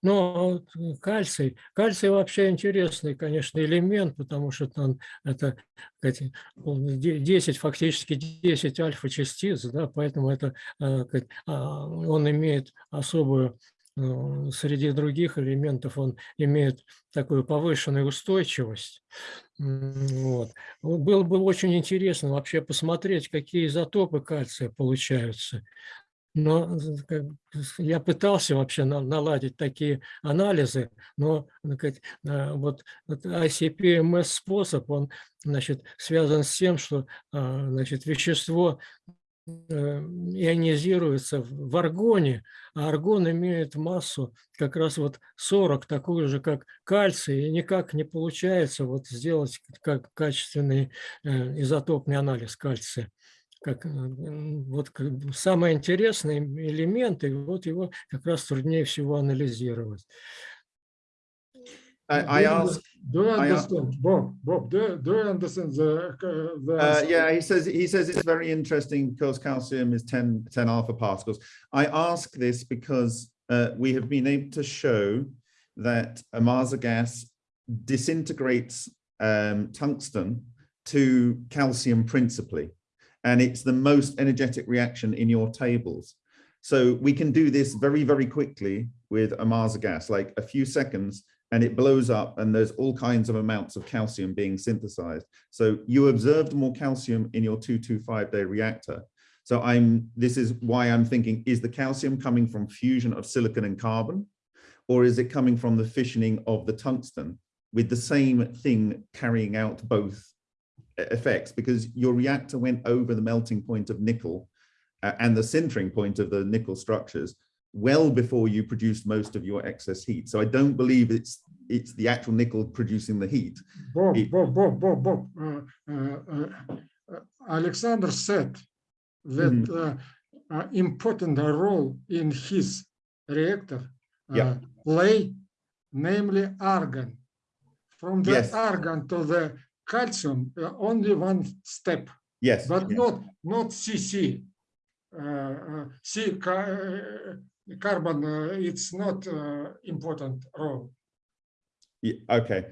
Но вот, м, кальций, кальций вообще интересный, конечно, элемент, потому что он это сказать, он де- 10, фактически 10 альфа-частиц, да, поэтому это, э, а, он имеет особую, э, среди других элементов, он имеет такую повышенную устойчивость. Вот. Было бы очень интересно вообще посмотреть, какие изотопы кальция получаются. Но я пытался вообще на- наладить такие анализы, но а, вот ICP-MS способ, он значит, связан с тем, что а, значит, вещество э, ионизируется в аргоне, а аргон имеет массу как раз вот 40, такую же, как кальций, и никак не получается вот сделать как качественный э, изотопный анализ кальция как, э, вот самый интересный элемент, и вот его как раз труднее всего анализировать. I, I asked, Do you I a- understand, Bob, Bob, do you- do you understand the, uh, the uh, yeah, he says he says it's very interesting because calcium is 10, 10 alpha particles. I ask this because uh, we have been able to show that Amasa gas disintegrates um, tungsten to calcium principally, and it's the most energetic reaction in your tables. So we can do this very, very quickly with Amasa gas, like a few seconds, and it blows up and there's all kinds of amounts of calcium being synthesized. So you observed more calcium in your 225 day reactor. So I'm, this is why I'm thinking, is the calcium coming from fusion of silicon and carbon? Or is it coming from the fissioning of the tungsten with the same thing carrying out both effects? Because your reactor went over the melting point of nickel uh, and the sintering point of the nickel structures well before you produced most of your excess heat. So I don't believe it's it's the actual nickel producing the heat. Bob, It- Bob, Bob, Bob, Bob, uh, uh, uh, uh, Alexander said that uh, uh, important role in his reactor uh, Yeah. play, namely argon. From the Yes. argon to the calcium, uh, only one step, Yes. but yes. not not CC. Uh, uh, C uh, carbon, uh, it's not uh, important role. Yeah, okay.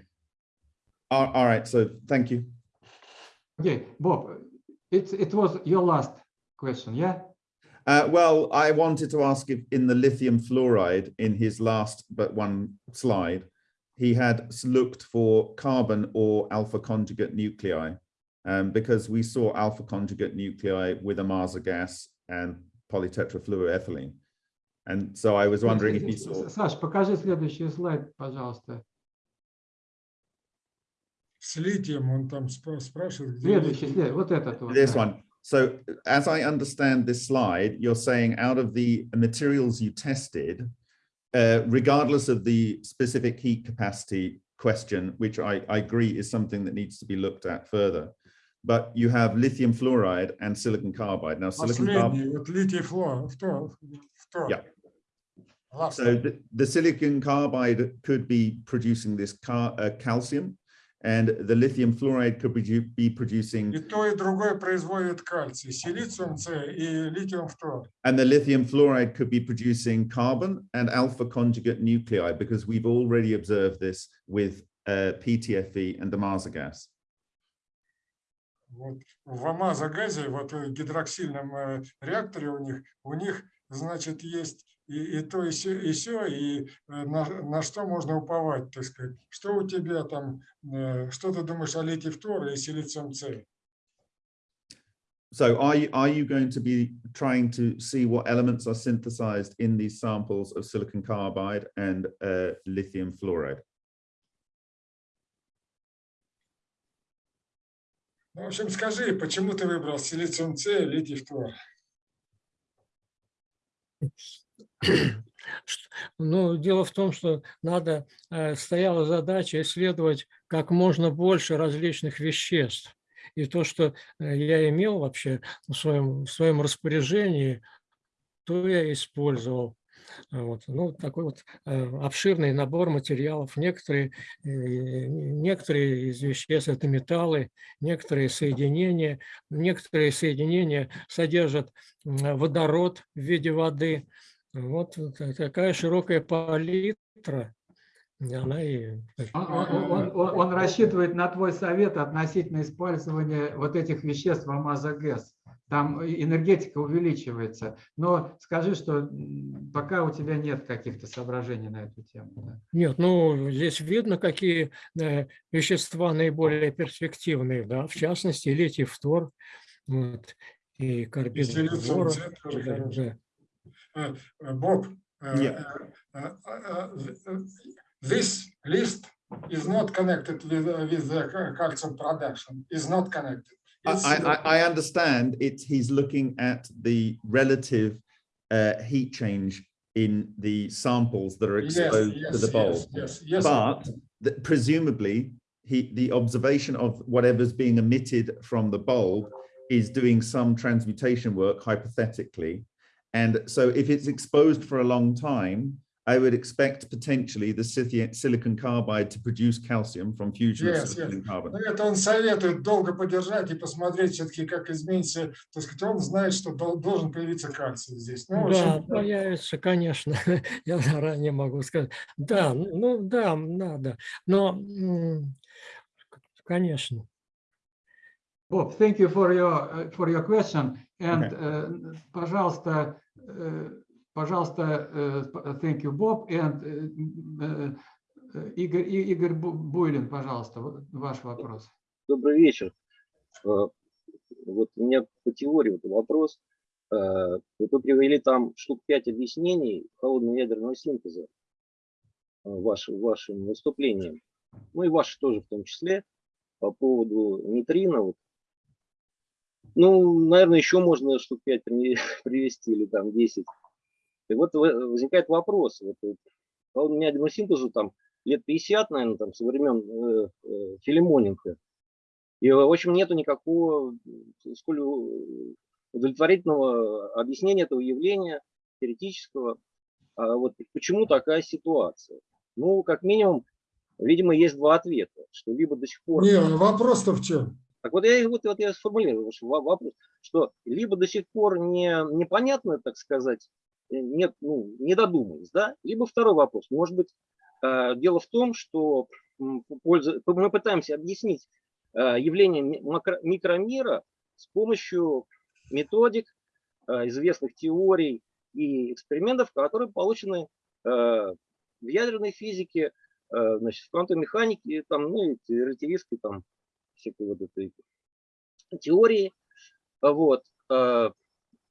All, all right. So thank you. Okay, Bob, it, it was your last question, yeah? Uh, well, I wanted to ask if in the lithium fluoride in his last but one slide, he had looked for carbon or alpha conjugate nuclei um, because we saw alpha conjugate nuclei with Amasa gas and polytetrafluoroethylene. And so I was wondering if he С- saw. С- Саш, покажи следующий слайд, пожалуйста. С литием он там спра- спрашивает. где Следующий, литий. след- вот этот вот. This да. one. So as I understand this slide, you're saying out of the materials you tested, uh, regardless of the specific heat capacity question, which I, I agree is something that needs to be looked at further, but you have lithium fluoride and silicon carbide. Now silicon carbide, Последний, вот литий флор, втор, втор. Yeah. Last so the, the silicon carbide could be producing this car, uh, calcium and the lithium fluoride could produ- be producing И то, и другое производит кальций, силициум С и литиум фтор. And the lithium fluoride could be producing carbon and alpha conjugate nuclei because we've already observed this with uh, PTFE and Damascus gas. Вот в амазогазе, вот в гидроксильном э, реакторе у них, у них, значит, есть и, и то, и все, и, сё, и э, на, на что можно уповать, так сказать. Что у тебя там, э, что ты думаешь о литий фтора и силициум С? So are you, are you going to be trying to see what elements are synthesized in these samples of silicon carbide and uh, lithium fluoride? Ну, в общем, скажи, почему ты выбрал силициум С и литий фтор? Ну, дело в том, что надо, э, стояла задача исследовать как можно больше различных веществ. И то, что э, я имел вообще в своем, в своем распоряжении, то я использовал. Вот. Ну, такой вот э, обширный набор материалов. Некоторые, некоторые из веществ – это металлы, некоторые соединения. Некоторые соединения содержат водород в виде воды. Вот та- такая широкая палитра. и Она и... Он, он- он- он- он рассчитывает на твой совет относительно использования вот этих веществ в амазогэс. Там и- энергетика увеличивается. Но скажи, что пока у тебя нет каких-то соображений на эту тему. да. Нет, ну, здесь видно, какие э, вещества наиболее перспективные, да, в частности, литий фтор, вот, и карбид силициум Uh, uh, Bob, uh, yeah. this list is not connected with, with the calcium production, is not connected. I, I, I, understand it's he's looking at the relative uh, heat change in the samples that are exposed yes, yes, to the bulb. Yes, yes, but presumably he, the observation of whatever's being emitted from the bulb is doing some transmutation work hypothetically And so if it's exposed for a long time, I would expect potentially the sithi- silicon carbide to produce calcium from fusion Yes, of silicon carbon. Ну, это он советует долго подержать и посмотреть все-таки, как изменится. Так сказать, он знает, что дол- должен появиться кальций здесь. Ну, в Да, общем, появится, конечно, я заранее могу сказать. Да, ну да, надо, но, м, конечно. Bob, thank you for your, uh, for your question. And, Okay. uh, пожалуйста, э, пожалуйста, п- thank you, Bob. And э, Игорь, Игорь Бу- Буйлин, пожалуйста, ваш вопрос. Добрый вечер. Э, Вот у меня по теории вот вопрос. Э, Вот вы привели там штук пять объяснений холодного ядерного синтеза э, вашим, вашим выступлением. Ну и ваши тоже в том числе по поводу нейтрино. Вот. Ну, наверное, еще можно штук пять при- привести или там 10. И вот возникает вопрос. Вот, вот холодному ядерному синтезу там лет 50, наверное, там, со времен э, э, Филимоненко. И, в общем, нету никакого э, сколь удовлетворительного объяснения этого явления теоретического. А вот почему такая ситуация? Ну, как минимум, видимо, есть два ответа, что либо до сих пор... не, вопрос-то в чем? Так вот я, вот, вот я сформулирую во- вопрос, что либо до сих пор не, непонятно, так сказать, э, нет, ну, не додумались, да, либо второй вопрос. Может быть, э, дело в том, что пользу- мы пытаемся объяснить э, явление макро- микромира с помощью методик, известных теорий и экспериментов, которые получены в ядерной физике, значит, в квантовой механике, там, ну, и релятивистской там, всякой вот этой теории. Вот. э,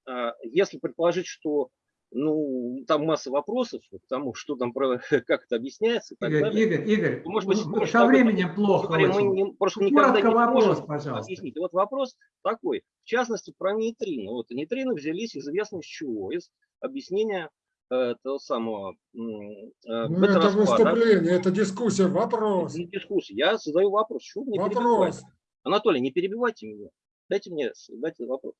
а Если предположить, что ну, там масса вопросов к тому, что там, про- как это объясняется и так Игорь, далее. Игорь, Игорь, то, может быть, ну, может, со временем плохо мы очень. не- просто Ну, никогда коротко не вопрос, можем пожалуйста. объяснить. И вот вопрос такой, в частности, про нейтрино. Вот нейтрино взялись известно с чего? Из объяснения того самого э, Ну, это выступление, это дискуссия, вопрос. Это не дискуссия. Я задаю вопрос. Меня перебиваете? Вопрос. Анатолий, не перебивайте меня. Дайте мне дайте вопрос.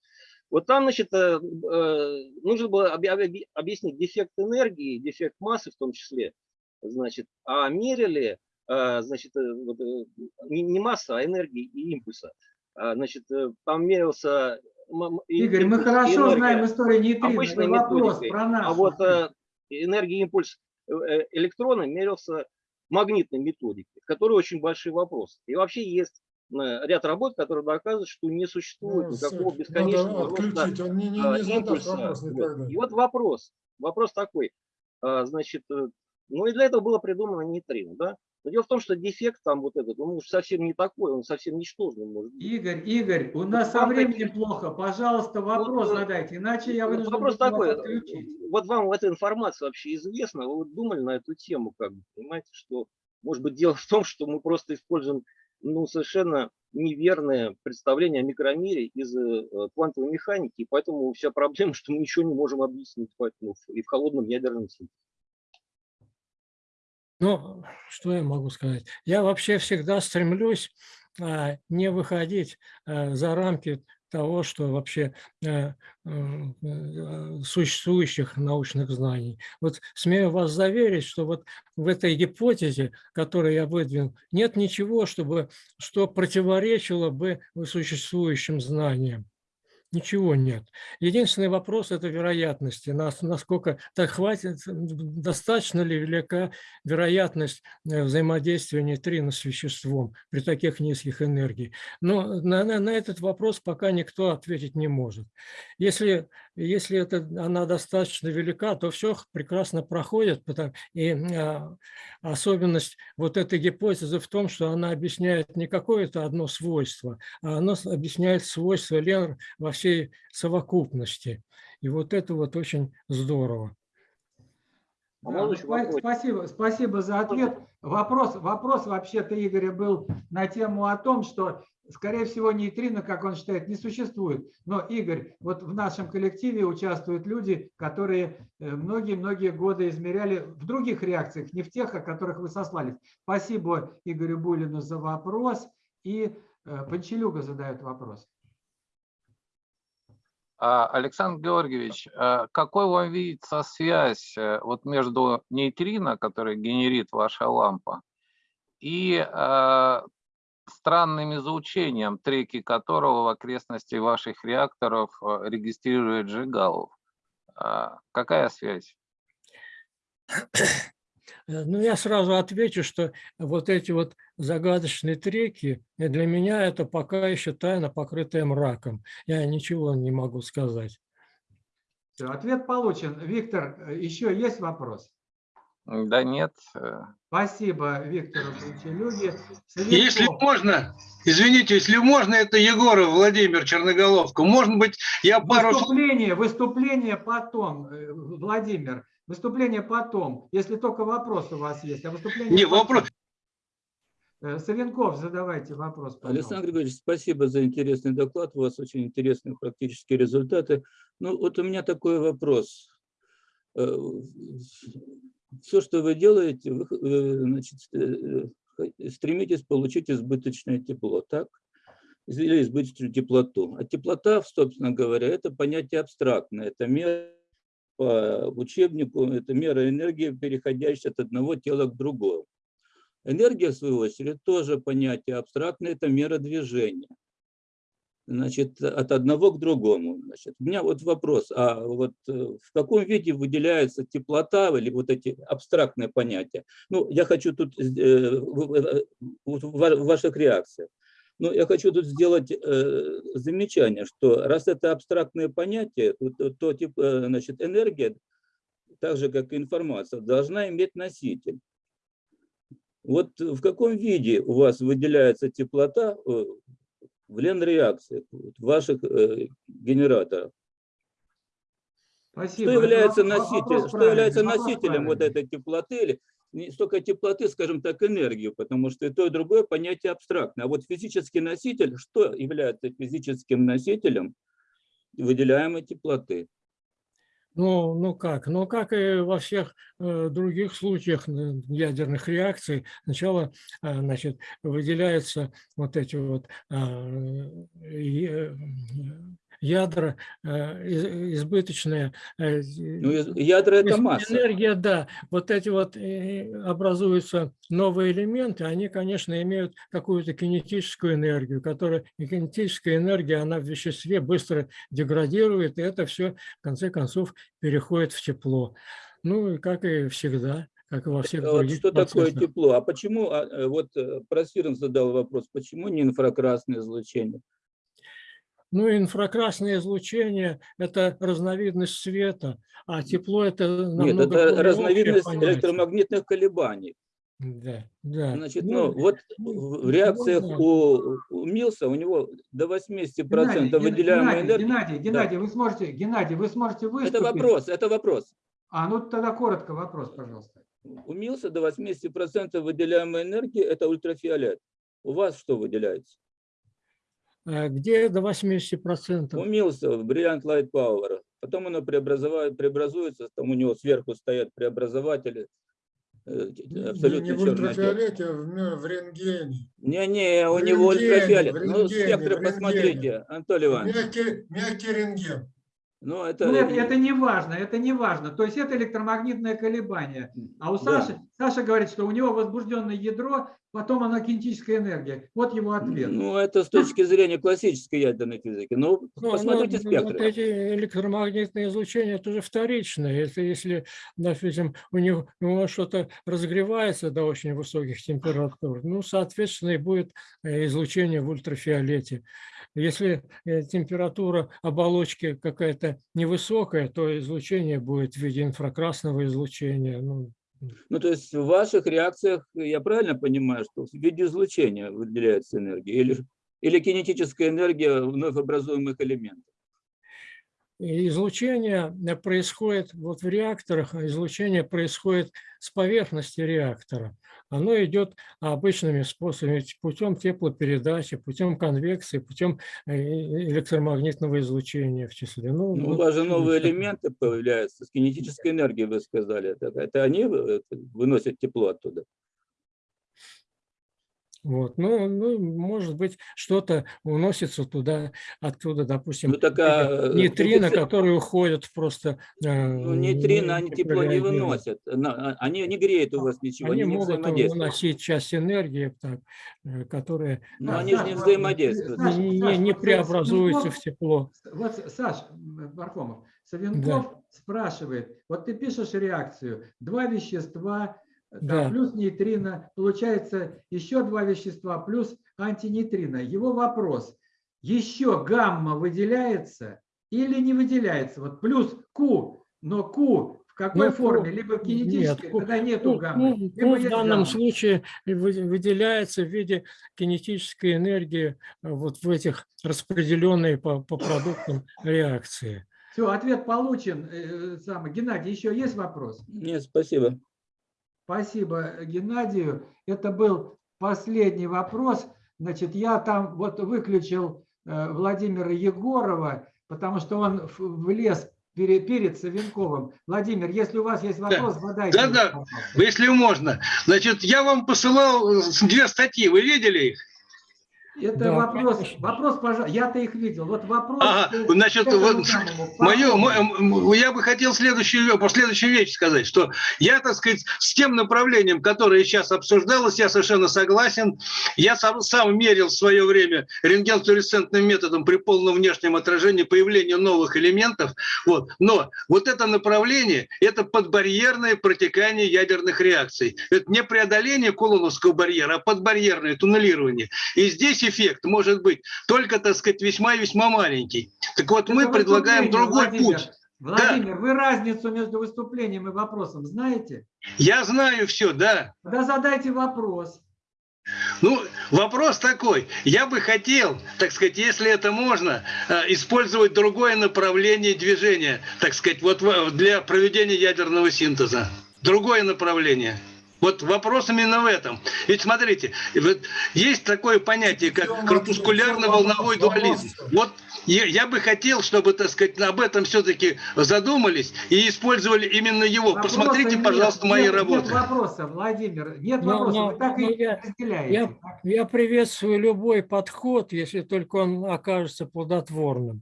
Вот там, значит, э, э, нужно было объ- объ- объяснить дефект энергии, дефект массы в том числе. Значит, а мерили э, значит, э, э, не, масса, а энергии и импульса. А, Значит, э, там мерился... Игорь, мы хорошо энергия знаем историю нейтрино. обычной вопрос методикой. про нас. А вот э, энергия импульс э, э, электрона мерился магнитной методикой, в которой очень большие вопросы. И вообще есть э, ряд работ, которые доказывают, что не существует Ну, никакого бесконечного роста не, не, а, не импульса. вопрос Вот. И вот вопрос, вопрос такой, а, значит, ну и для этого было придумано нейтрино, да? Но дело в том, что дефект там вот этот, он уж совсем не такой, он совсем ничтожный может быть. Игорь, Игорь, у нас со временем плохо. Пожалуйста, вопрос Вот, э, задайте, иначе я вынужден Вопрос такой, отключить. вот вам эта информация вообще известна, вы вот думали на эту тему, как бы, понимаете, что, может быть, дело в том, что мы просто используем, ну, совершенно неверное представление о микромире из э, квантовой механики, и поэтому вся проблема, что мы ничего не можем объяснить, поэтому и в холодном ядерном синтезе. Ну, что я могу сказать? Я вообще всегда стремлюсь а, не выходить а, за рамки того, что вообще э, э, существующих научных знаний. Вот смею вас заверить, что вот в этой гипотезе, которую я выдвинул, нет ничего, чтобы, что противоречило бы существующим знаниям. Ничего нет. Единственный вопрос – это вероятности. Нас, насколько так хватит, достаточно ли велика вероятность э, взаимодействия нейтрино с веществом при таких низких энергиях. Но на, на, на этот вопрос пока никто ответить не может. Если, если это, она достаточно велика, то все прекрасно проходит. Потому, и а, особенность вот этой гипотезы в том, что она объясняет не какое-то одно свойство, а она объясняет свойства Ленр во всей совокупности. И вот это вот очень здорово. А Да, спасибо, спасибо за ответ. Вопрос, вопрос вообще-то Игоря был на тему о том, что, скорее всего, нейтрино, как он считает, не существует. Но, Игорь, вот в нашем коллективе участвуют люди, которые э, многие-многие годы измеряли в других реакциях, не в тех, о которых вы сослались. Спасибо Игорю Булину за вопрос. И э, Панчелюга задает вопрос. А, Александр Георгиевич, а какой вам видится связь э, вот между нейтрино, который генерит ваша лампа, и странным излучением, треки которого в окрестности ваших реакторов э, регистрирует Жигалов? А, Какая связь? Э, Ну, я сразу отвечу, что вот эти вот загадочные треки, для меня это пока еще тайна, покрытая мраком. Я ничего не могу сказать. Ответ получен. Виктор, э, еще есть вопрос? Да нет. э, Спасибо Виктору Панчелюге. Если можно, извините, если можно, это Егоров Владимир Черноголовка. Может быть, я пару. Выступление, выступление потом, э, Владимир. Выступление потом, если только вопрос у вас есть. А выступление Не, потом. вопрос. Э, Савенков, задавайте вопрос. пожалуйста. Александр Григорьевич, спасибо за интересный доклад. У вас очень интересные практические результаты. Ну, вот у меня такой вопрос. Все, что вы делаете, вы э, значит, э, э, стремитесь получить избыточное тепло, так? Или избыточную теплоту. А теплота, собственно говоря, это понятие абстрактное. Это мера по учебнику, это мера энергии, переходящая от одного тела к другому. Энергия, в свою очередь, тоже понятие абстрактное, это мера движения. Значит, от одного к другому. Значит, у меня вот вопрос, а вот э, в каком виде выделяется теплота или вот эти абстрактные понятия? Ну, я хочу тут, э, в- в- в ва- в ваших реакциях, но я хочу тут сделать э, замечание, что раз это абстрактные понятия, то, то, э, значит, энергия, так же как и информация, должна иметь носитель. Вот в каком виде у вас выделяется теплота э, в ленреакциях, в ваших э, генераторах? Спасибо. Что является, вопрос что является правильный, носителем вот этой теплоты, или не столько теплоты, скажем так, энергию, потому что и то, и другое понятие абстрактное. А вот физический носитель, что является физическим носителем выделяемой теплоты? Ну, ну как? Ну, как и во всех э, других случаях ядерных реакций, сначала э, значит, выделяются вот эти вот а, э, ядра э, из- избыточная. э, Ну, из- ядра это масса. Энергия, да. Вот эти вот э, образуются новые элементы, они, конечно, имеют какую-то кинетическую энергию, которая, и кинетическая энергия, она в веществе быстро деградирует, и это все, в конце концов, переходит в тепло. Ну, и как и всегда, как и во всех Вот других что такое процессах. тепло? А почему, а, э, вот э, Просвирн задал вопрос, почему не инфракрасное излучение? Ну, инфракрасное излучение – это разновидность света, а тепло – это Нет, это разновидность понятие. электромагнитных колебаний. Да, да. Значит, Ну, ну, вот ну, в в реакциях можно- у, у Милса у него до 80% Геннадий, Ген- выделяемой Геннадий, энергии. Геннадий, Да. Геннадий, вы сможете, Геннадий, вы сможете выступить? Это вопрос, это вопрос. А, ну тогда коротко вопрос, пожалуйста. У Милса до 80% выделяемой энергии это ультрафиолет. У вас что выделяется? А Где до У 80%? Милса в Brilliant Light Power. Потом оно преобразует, преобразуется, там у него сверху стоят преобразователи. э, Не, Абсолютно не в ультрафиолете, а в, в рентгене. Не-не, у В него ультрафиолет. Ну, спектры посмотрите. Анатолий Иванович. Мягкий, мягкий рентген. Ну, это, Ну, это, это не важно, это не важно. То есть это электромагнитное колебание. А у Да. Саши, Саша говорит, что у него возбужденное ядро, потом оно кинетическая энергия. Вот его ответ. Ну, это с точки зрения классической ядерной физики. Ну, Ну, посмотрите ну, Вот спектры. эти электромагнитные излучения, это уже вторичное. Если, если допустим, у него, него что-то разогревается до очень высоких температур, ну, соответственно, и будет э, излучение в ультрафиолете. Если э, температура оболочки какая-то невысокая, то излучение будет в виде инфракрасного излучения. Ну, Ну, то есть в ваших реакциях, я правильно понимаю, что в виде излучения выделяется энергия? Или, или кинетическая энергия вновь образуемых элементов? И излучение э, происходит вот в реакторах, а излучение происходит с поверхности реактора. Оно идет обычными способами, путем теплопередачи, путем конвекции, путем э, электромагнитного излучения в числе. Ну, Ну, у вас же новые всё. элементы появляются с кинетической энергией, вы сказали. Это, это они э, выносят тепло оттуда? Вот. Ну, ну, может быть, что-то уносится туда, оттуда, допустим, Ну, так, а, нейтрино, коэффициент- которые уходят просто... э, Ну, нейтрино, они тепло не выносят. А- Они не греют у вас ничего, Они они, не могут взаимодействуют. выносить часть энергии, так, э, которая Но Да, они же не взаимодействуют. Саш, не, Саш, не- преобразуется Савенков- в тепло. Вот, Саш Пархомов, Савенков спрашивает, вот ты пишешь реакцию, два вещества, там, Да. плюс нейтрино, получается еще два вещества, плюс антинейтрино. Его вопрос, еще гамма выделяется или не выделяется? Вот плюс Q, но Q в какой Ну, форме? Q- Либо кинетической, Q- тогда нету Q- гаммы, Q- либо Q в данном гамма. случае вы- выделяется в виде кинетической энергии э, вот в этих распределенной по, по продуктам реакции. Все, ответ получен. Э, самый. Геннадий, еще есть вопрос? Нет, спасибо. Спасибо Геннадию. Это был последний вопрос. Значит, я там вот выключил э, Владимира Егорова, потому что он влез пере- перед Савенковым. Владимир, если у вас есть вопрос, задайте. Да, его, да, пожалуйста. если можно. Значит, я вам посылал э, две статьи, вы видели их? Это Да, вопрос, конечно. вопрос, пожалуйста. Я-то их видел. Вот вопрос. Ага, к значит, этому вот Мое, Пархоmovу. я бы хотел следующую, по следующую вещь сказать, что я, так сказать, с тем направлением, которое сейчас обсуждалось, я совершенно согласен. Я сам, сам мерил в свое время рентгенфлуоресцентным методом при полном внешнем отражении появления новых элементов. Вот. Но вот это направление – это подбарьерное протекание ядерных реакций. Это не преодоление кулоновского барьера, а подбарьерное туннелирование. И здесь эффект может быть только, так сказать, весьма и весьма маленький. Так вот, мы Это предлагаем выступление, другой Владимир. путь. Владимир, вы разницу между выступлением и вопросом знаете? Я знаю все, да. Тогда задайте вопрос. Ну, вопрос такой. Я бы хотел, так сказать, если это можно, э, использовать другое направление движения, так сказать, вот для проведения ядерного синтеза. Другое направление. Вот вопрос именно в этом. Ведь смотрите, вот есть такое понятие, как корпускулярно-волновой дуализм. Вот я, я бы хотел, чтобы, так сказать, об этом все-таки задумались и использовали именно его. Вопроса Посмотрите, нет, пожалуйста, мои нет, работы. Нет вопроса, Владимир, нет Но- вопроса. но- Вы так но и я- разделяете. Я, я приветствую любой подход, если только он окажется плодотворным.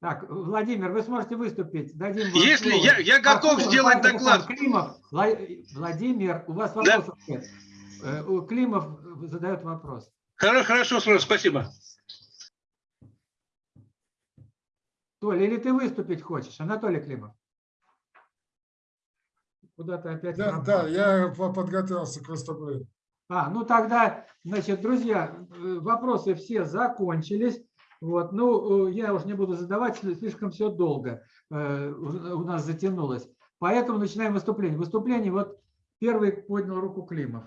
Так, Владимир, вы сможете выступить? Дадим вам Если слово. я, я готов Пархомов, сделать доклад. Климов, Вла- Владимир, у вас Да. вопросов нет. Э, Климов задает вопрос. Хорошо, хорошо, спасибо. Толя, или ты выступить хочешь? Анатолий Климов. Куда ты опять Да, пропал? да, я по- подготовился к выступлению. А, ну тогда, значит, друзья, э, вопросы все закончились. Вот, ну, э, я уже не буду задавать, сли- слишком все долго э, у нас затянулось. Поэтому начинаем выступление. Выступление, вот первый поднял руку Климов.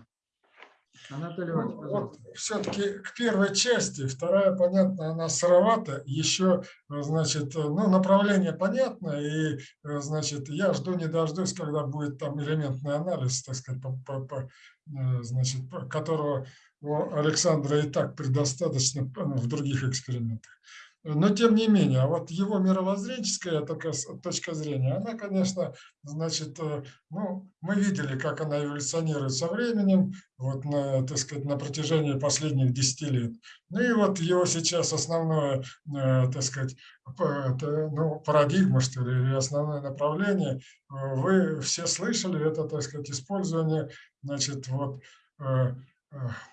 Анатолий Иванович, пожалуйста. все-таки к первой части, вторая, понятно, она сыровата, еще, э, значит, ну, направление понятно, и, значит, я жду не дождусь, когда будет там элементный анализ, так сказать, по, по- по, значит, которого у Александра и так предостаточно в других экспериментах. Но тем не менее, а вот его мировоззренческая такая точка зрения, она, конечно, значит, э, ну, мы видели, как она эволюционирует со временем, вот на, так сказать, на протяжении последних 10 лет. Ну и вот его сейчас основное, э, так сказать, ну, парадигма, что ли, или основное направление, э, вы все слышали, это, так сказать, использование, значит, вот,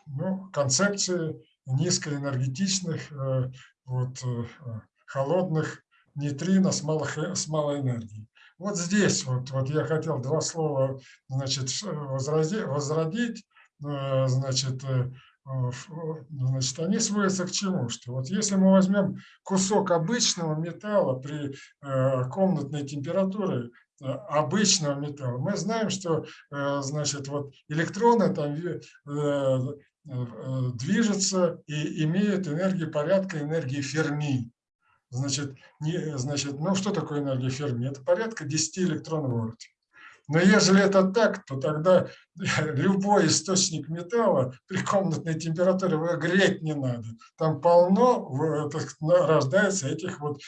ну, концепции низкоэнергетичных, э, вот, э, холодных нейтрино с, малых, э, с малой энергией. Вот здесь вот, вот я хотел два слова значит, возрази- возродить. э, Значит, э, значит, они сводятся к чему? Что вот если мы возьмем кусок обычного металла при э, комнатной температуре, э, обычного металла, мы знаем, что э, значит, вот электроны там э, э, движутся и имеют энергию порядка энергии Ферми. Значит, не, значит, ну что такое энергия Ферми? Это порядка 10 электронвольт. Но если это так, то тогда любой источник металла при комнатной температуре его греть не надо. Там полно рождается этих вот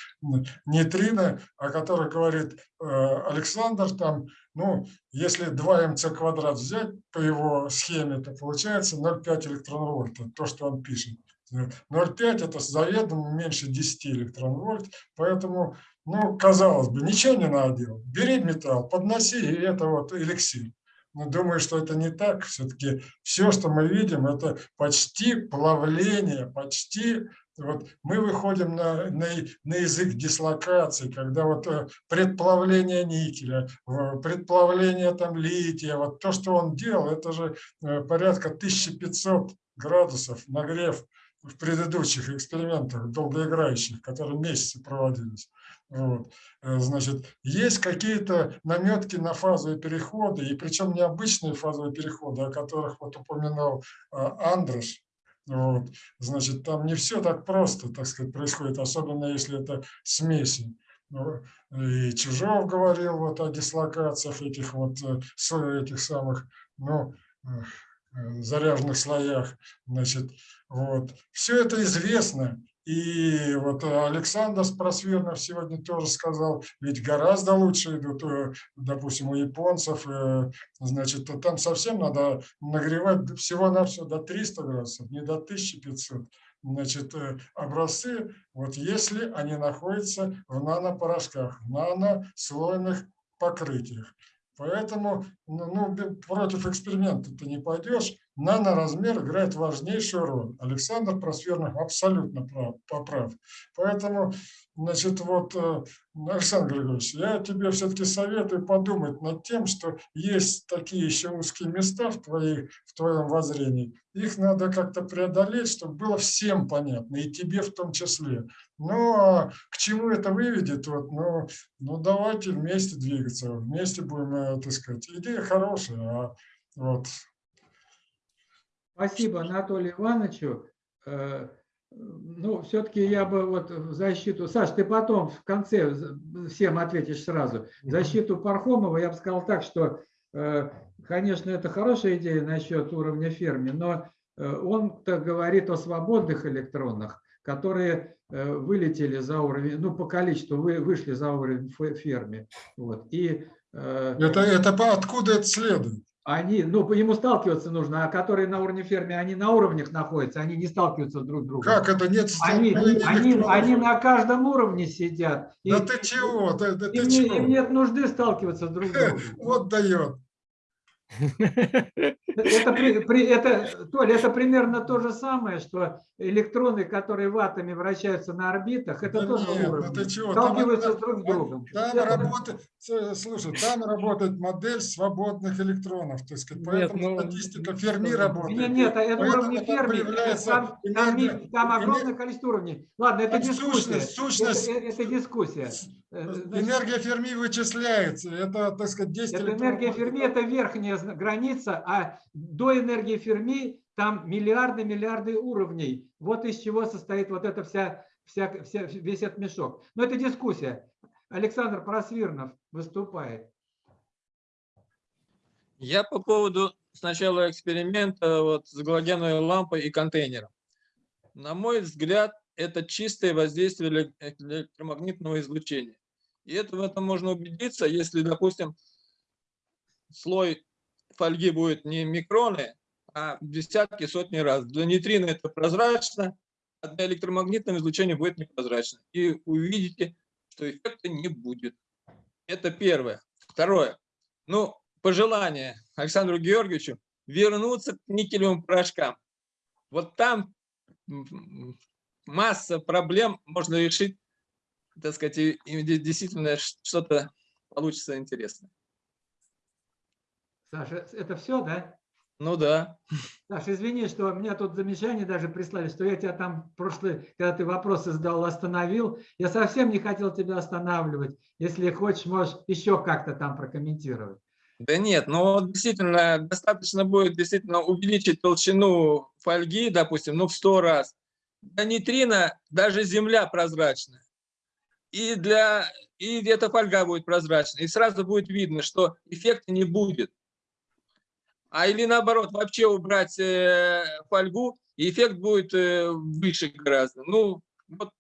нейтрино, о которых говорит э, Александр. Там, ну, если 2 МЦ квадрат взять по его схеме, то получается 0,5 электронвольта, то, что он пишет. 0,5 это заведомо меньше 10 электронвольт, поэтому, ну, казалось бы, ничего не надо делать. Бери металл, подноси, и это вот эликсир. Но думаю, что это не так. Все-таки все, что мы видим, это почти плавление, почти вот мы выходим на, на, на язык дислокации, когда вот э, предплавление никеля, предплавление там лития, вот то, что он делал, это же э, порядка 1500 градусов нагрев в предыдущих экспериментах долгоиграющих, которые месяцы проводились. Вот. Э, Значит, есть какие-то наметки на фазовые переходы, и причем необычные фазовые переходы, о которых вот упоминал а, Андрош. Вот. Значит, там не все так просто, так сказать, происходит, особенно если это смеси. Ну, И Чужов говорил вот о дислокациях этих вот э, этих самых, ну, э, заряженных слоях. Значит, вот. Все это известно. И вот Александр Просвернов сегодня тоже сказал, ведь гораздо лучше идут, э, допустим, у японцев, э, значит, там совсем надо нагревать всего-навсего до 300 градусов, не до 1500. Значит, э, образцы, вот если они находятся в нанопорошках, нанослойных покрытиях. Поэтому ну, ну, против эксперимента ты не пойдешь. Наноразмер играет важнейшую роль. Александр Просвернов абсолютно прав, поправ. Поэтому, значит, вот, э, Александр Григорьевич, я тебе все-таки советую подумать над тем, что есть такие еще узкие места в, твоих, в твоем воззрении. Их надо как-то преодолеть, чтобы было всем понятно, и тебе в том числе. Ну, а к чему это выведет? Вот, ну, ну, давайте вместе двигаться, вместе будем, э, так сказать. Идея хорошая, а вот Спасибо Анатолию Ивановичу. Э, Ну, все-таки я бы вот в защиту... Саш, ты потом в конце всем ответишь сразу. В защиту Пархомова я бы сказал так, что, э, конечно, это хорошая идея насчет уровня Ферми, но э, он-то говорит о свободных электронах, которые вылетели за уровень, ну, по количеству вы, вышли за уровень фе- Ферми. Вот. И это, это откуда это следует? Они, ну, по ему сталкиваться нужно, а которые на уровне Ферми, они на уровнях находятся, они не сталкиваются друг с другом. Как это нет Они, они, они на каждом уровне сидят. Да И- ты чего? Да, да ты им, не- чего? им нет нужды сталкиваться друг с другом. Вот дает. Это, при- это, Толя, это примерно то же самое, что электроны, которые в атоме вращаются на орбитах, это Да тоже нет, ну уровни. ты чего? Там Сталкиваются это- друг с другом. Там Это- работает, с- слушай, там работает модель свободных электронов, так сказать, поэтому ну, статистика Ферми работает. Нет, нет, это Поэтому уровни там Ферми, появляется там, там, там огромное количество уровней. Ладно, это дискуссия. сущность- сущность- Это, это дискуссия. Э, значит, Энергия Ферми вычисляется. Это, так сказать, 10 Это электронов. энергия Ферми, это верхняя граница, а до энергии Ферми там миллиарды, миллиарды уровней. Вот из чего состоит вот эта вся, вся, вся, весь этот мешок. Но это дискуссия. Александр Просвирнов выступает. Я по поводу сначала эксперимента вот с галогеновой лампой и контейнером. На мой взгляд, это чистое воздействие эле- электромагнитного излучения. И это, в этом можно убедиться, если, допустим, слой фольги будет не микроны, а десятки, сотни раз. Для нейтрина это прозрачно, а для электромагнитного излучения будет непрозрачно. И увидите, что эффекта не будет. Это первое. Второе. Ну, пожелание Александру Георгиевичу вернуться к никелевым порошкам. Вот там масса проблем можно решить, так сказать, и действительно что-то получится интересное. Саша, это все, да? Ну да. Саша, извини, что меня тут замечание даже прислали, что я тебя там прошлый, когда ты вопросы задал, остановил. Я совсем не хотел тебя останавливать. Если хочешь, можешь еще как-то там прокомментировать. Да нет, но вот действительно достаточно будет действительно увеличить толщину фольги, допустим, ну в 100 раз. Для нейтрина даже Земля прозрачная. И, для, и эта фольга будет прозрачной. И сразу будет видно, что эффекта не будет. А или наоборот, вообще убрать э, фольгу, и эффект будет э, выше гораздо. Ну, вот,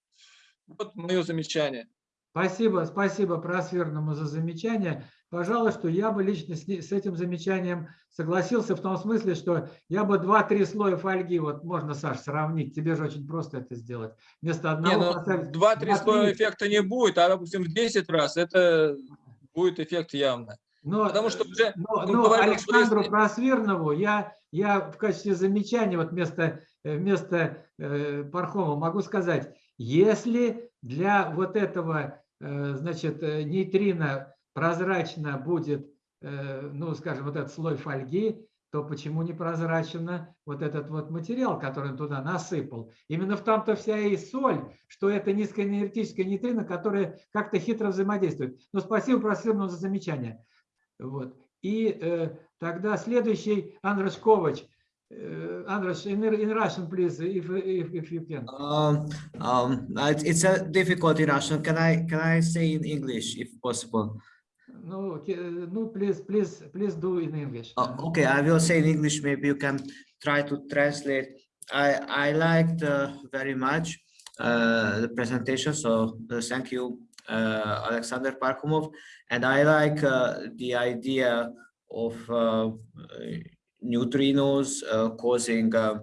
вот мое замечание. Спасибо, спасибо Просверному за замечание. Пожалуй, что я бы лично с, с этим замечанием согласился в том смысле, что я бы 2-3 слоя фольги, вот можно, Саш, сравнить, тебе же очень просто это сделать. Вместо одного ну, поставить 2-3 два-три. слоя эффекта не будет, а, допустим, в 10 раз это будет эффект явно. Но, Потому что уже но, он но говорил, что Александру если- Просвирнову я, я в качестве замечания вот вместо, э, вместо э, Пархома могу сказать, если для вот этого э, значит, э, нейтрина прозрачно будет, э, ну, скажем, вот этот слой фольги, то почему не прозрачно вот этот вот материал, который он туда насыпал? Именно в том-то вся и соль, что это низкоэнергетическая нейтрино, которая как-то хитро взаимодействует. Но спасибо Просвирнову за замечание. Вот. И э, тогда следующий Андрес Ковач. Э, Andres, in, in Russian, please, if, if, if you can. Um, um, it- it's a difficult in Russian. Can I can I say in English if possible? No, ке- no, please, please, please do in English. Uh, okay, I will say in English. Maybe you can try to translate. I I liked uh, very much uh, the presentation, so uh, thank you, uh, Alexander Parkhomov. And I like uh, the idea of uh, neutrinos uh, causing uh,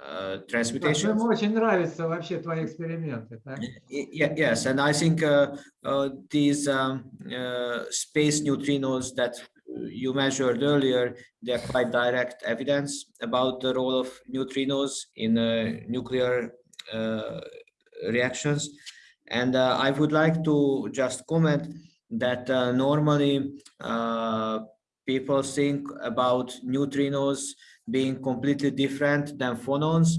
uh, Так, transmutation. Ему очень нравятся вообще твои эксперименты. так? Y- ye- Yes, and I think uh, uh, these um, uh, space neutrinos that you measured earlier, they're quite direct evidence about the role of neutrinos in uh, nuclear uh, reactions. And uh, I would like to just comment that uh, normally uh, people think about neutrinos being completely different than phonons.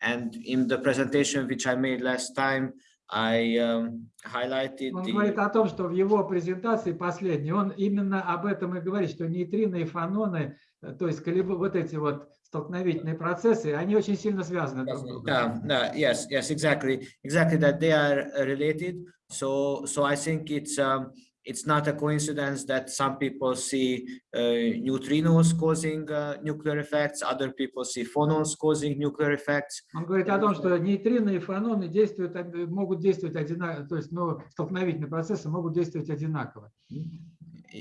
And in the presentation which I made last time, I um, highlighted Он the говорит о том, что в его презентации последней, он именно об этом и говорит, что нейтрино и фононы, э, то есть колеб- вот эти вот столкновительные процессы, они очень сильно связаны друг с другом. Yeah, yeah, yes, yes, exactly, exactly that they are uh, related. So, so I think it's um, it's not a coincidence that some people see uh, neutrinos causing uh, nuclear effects, other people see phonons causing nuclear effects. Он говорит о том, что нейтрино и фононы действуют, могут действовать одинаково, то есть ну, столкновительные процессы могут действовать одинаково.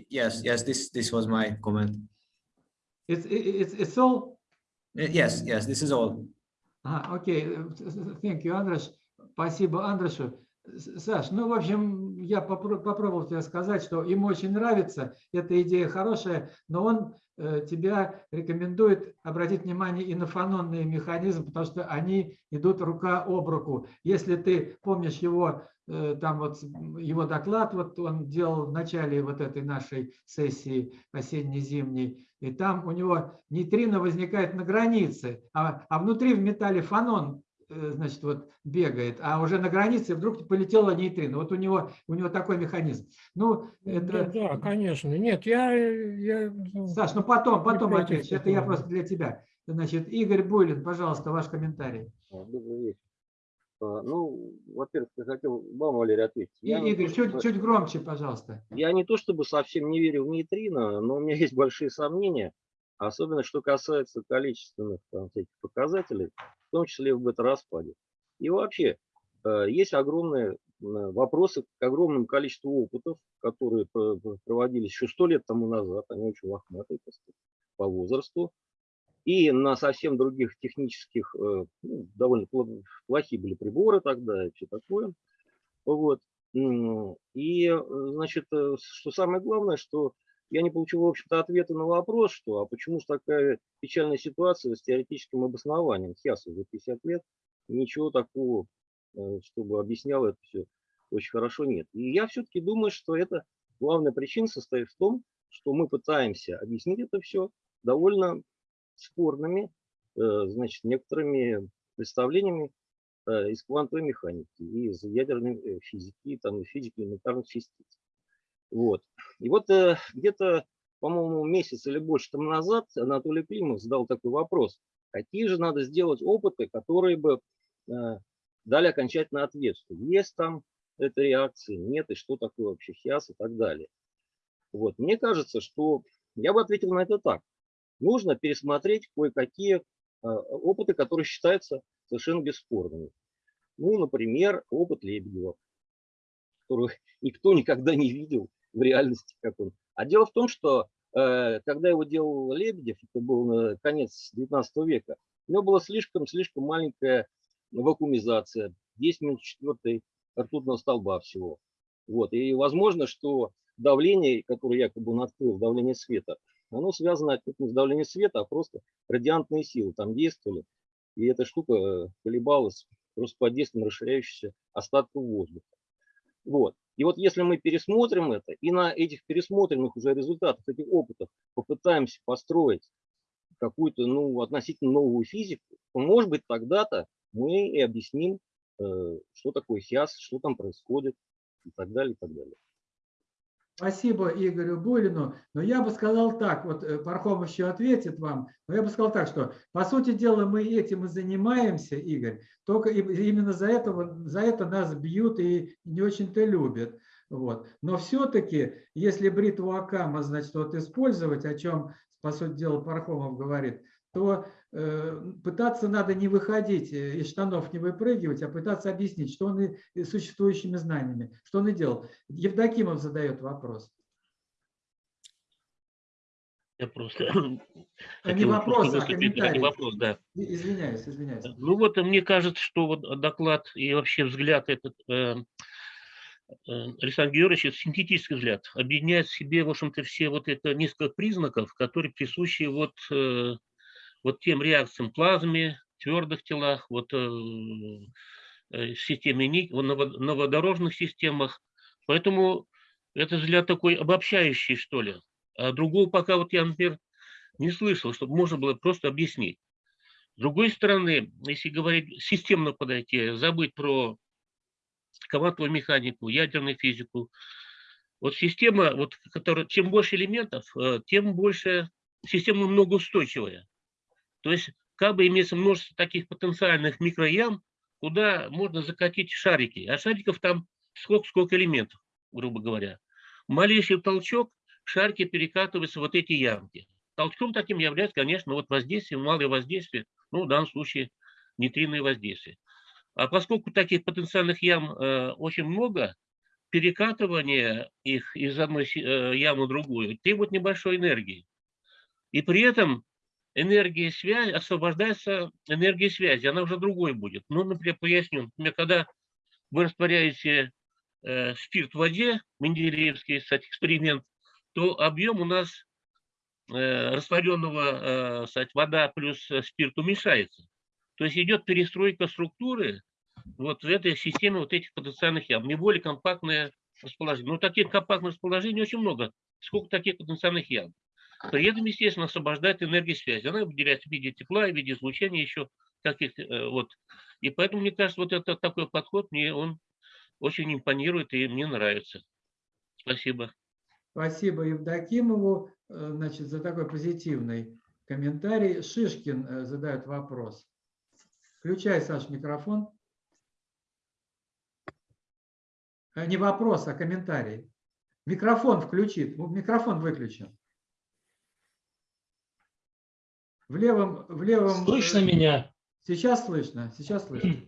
Yes, yes, this this was my comment. It's, it's, it's all? Uh, Yes, yes, this is all. А, окей, э, thank you, Андреш. Спасибо, Андрешу. Саш, ну, в общем, я попро- попробовал тебе сказать, что ему очень нравится, эта идея хорошая, но он э, тебя рекомендует обратить внимание и на фанонные механизмы, потому что они идут рука об руку. Если ты помнишь его, э, там вот его доклад, вот он делал в начале вот этой нашей сессии осенне-зимней, и там у него нейтрино возникает на границе, а, а внутри в металле фанон э, значит, вот бегает, а уже на границе вдруг полетела нейтрино. Вот у него, у него такой механизм. Ну, Да, это... да, конечно. Нет, я... я ну, Саш, ну потом, потом ответишь. Это я просто для тебя. Значит, Игорь Буйлин, пожалуйста, ваш комментарий. А, Добрый вечер. А, Ну, во-первых, я хотел вам, Валерий, ответить. И, Я Игорь, то чуть, чтобы- чуть громче, пожалуйста. Я не то чтобы совсем не верю в нейтрино, но у меня есть большие сомнения, особенно что касается количественных там, всяких показателей, в том числе в бета-распаде. И вообще, э, есть огромные вопросы к огромному количеству опытов, которые про- про- проводились еще сто лет тому назад, они очень лохматые по возрасту, и на совсем других технических, э, ну, довольно плохие были приборы тогда и все такое. Вот. И, э, значит, что самое главное, что я не получил, в общем-то, ответа на вопрос, что, а почему же такая печальная ситуация с теоретическим обоснованием. Сейчас уже 50 лет, ничего такого, э, чтобы объясняло это все очень хорошо, нет. И я все-таки думаю, что это главная причина состоит в том, что мы пытаемся объяснить это все довольно спорными, э, значит, некоторыми представлениями э, из квантовой механики, из ядерной физики, там, физики элементарных частиц. Вот. И вот э, где-то, по-моему, месяц или больше тому назад Анатолий Климов задал такой вопрос. Какие же надо сделать опыты, которые бы э, дали окончательный ответ, что есть там эта реакция, нет, и что такое вообще хиас и так далее. Вот. Мне кажется, что я бы ответил на это так. Нужно пересмотреть кое-какие э, опыты, которые считаются совершенно бесспорными. Ну, например, опыт Лебедева, которого никто никогда не видел в реальности, как он. А дело в том, что э, когда его делал Лебедев, это был на конец 19 века, у него была слишком-слишком маленькая вакуумизация, 10 минут четвертой ртутного столба всего. Вот. И возможно, что давление, которое якобы он открыл, давление света, оно связано не с давлением света, а просто радиантные силы там действовали. И эта штука э, колебалась просто под действием расширяющихся остатков воздуха. Вот. И вот если мы пересмотрим это и на этих пересмотренных уже результатах этих опытов попытаемся построить какую-то ну, относительно новую физику, то, может быть, тогда-то мы и объясним, э, что такое хиас, что там происходит и так далее, и так далее. Спасибо Игорю Булину. Но я бы сказал так, вот э, Пархом еще ответит вам, но я бы сказал так, что по сути дела мы этим и занимаемся, Игорь, только именно за, этого, за это нас бьют и не очень-то любят. Вот. Но все-таки, если бритву Акама, значит, вот использовать, о чем, по сути дела, Пархомов говорит, то пытаться надо не выходить э, из штанов, не выпрыгивать, а пытаться объяснить, что он и, существующими знаниями, что он и делал. Евдокимов задает вопрос. Я просто А не вопрос, просто а не комментарий. вопрос, да. Извиняюсь, извиняюсь. Ну вот э, мне кажется, что вот доклад и вообще взгляд этот э, э, Александра Георгиевича, это синтетический взгляд, объединяет в себе, в общем-то, все вот это несколько признаков, которые присущи вот, э, вот тем реакциям плазме, твердых телах, вот э, э, системе ник, в ново- новодорожных системах. Поэтому это взгляд такой обобщающий, что ли. А другого пока вот я, например, не слышал, чтобы можно было просто объяснить. С другой стороны, если говорить системно подойти, забыть про квантовую механику, ядерную физику, вот система, вот, которая, чем больше элементов, э, тем больше система многоустойчивая. То есть как бы имеется множество таких потенциальных микроям, куда можно закатить шарики. А шариков там сколько, сколько элементов, грубо говоря. Малейший толчок, шарики перекатываются в вот эти ямки. Толчком таким является, конечно, вот воздействие, малое воздействие, ну, в данном случае нейтриное воздействие. А поскольку таких потенциальных ям э, очень много, перекатывание их из одной э, ямы в другую требует небольшой энергии. И при этом энергия связи, освобождается энергия связи, она уже другой будет. Ну, например, поясню, например, когда вы растворяете э, спирт в воде, Менделеевский кстати, эксперимент, то объем у нас э, растворенного, э, кстати, вода плюс э, спирт уменьшается. То есть идет перестройка структуры вот в этой системе вот этих потенциальных ям, не более компактное расположение. Но таких компактных расположений очень много. Сколько таких потенциальных ям? При этом, естественно, освобождает энергию связи. Она выделяется в виде тепла, в виде излучения еще каких-то. э, Вот. И поэтому, мне кажется, вот этот такой подход, мне он очень импонирует и мне нравится. Спасибо. Спасибо Евдокимову э, значит, за такой позитивный комментарий. Шишкин э, задает вопрос. Включай, Саш, микрофон. Не вопрос, а комментарий. Микрофон включит. Микрофон выключен. В левом, в левом. Слышно э, меня? Сейчас слышно, сейчас слышно.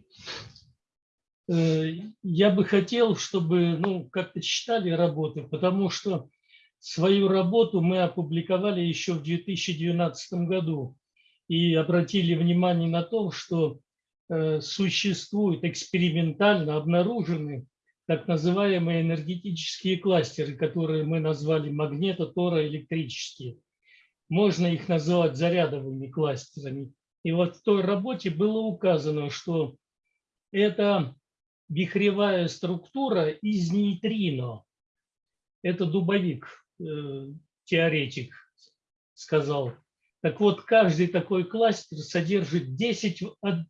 Э, Я бы хотел, чтобы ну, как-то читали работы, потому что свою работу мы опубликовали еще в 2012 году и обратили внимание на то, что э, существуют экспериментально обнаружены так называемые энергетические кластеры, которые мы назвали магнето-тороэлектрические. Можно их называть зарядовыми кластерами. И вот в той работе было указано, что это вихревая структура из нейтрино. Это Дубовик, э, теоретик, сказал. Так вот, каждый такой кластер содержит 10, в од-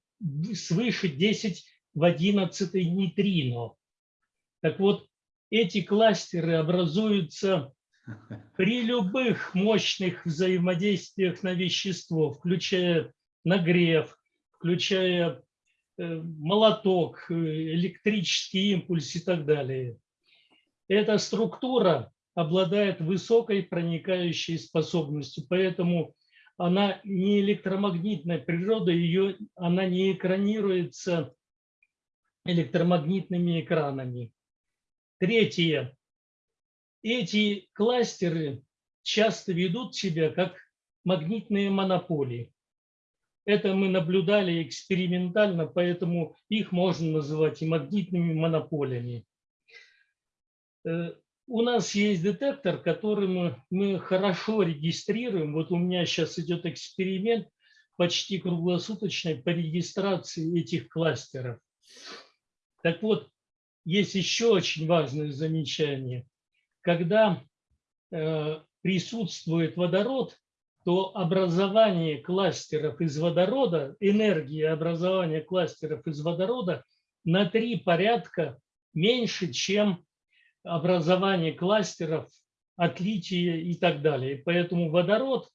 свыше 10 в 11 нейтрино. Так вот, эти кластеры образуются при любых мощных взаимодействиях на вещество, включая нагрев, включая э, молоток, э, электрический импульс и так далее. Эта структура обладает высокой проникающей способностью, поэтому она не электромагнитная природа, ее, она не экранируется электромагнитными экранами. Третье. Эти кластеры часто ведут себя как магнитные монополии. Это мы наблюдали экспериментально, поэтому их можно называть и магнитными монополиями. Э, У нас есть детектор, который мы, хорошо регистрируем. Вот у меня сейчас идет эксперимент почти круглосуточный по регистрации этих кластеров. Так вот, есть еще очень важное замечание. Когда э, присутствует водород, то образование кластеров из водорода, энергия образования кластеров из водорода на три порядка меньше, чем образование кластеров от лития и так далее. Поэтому водород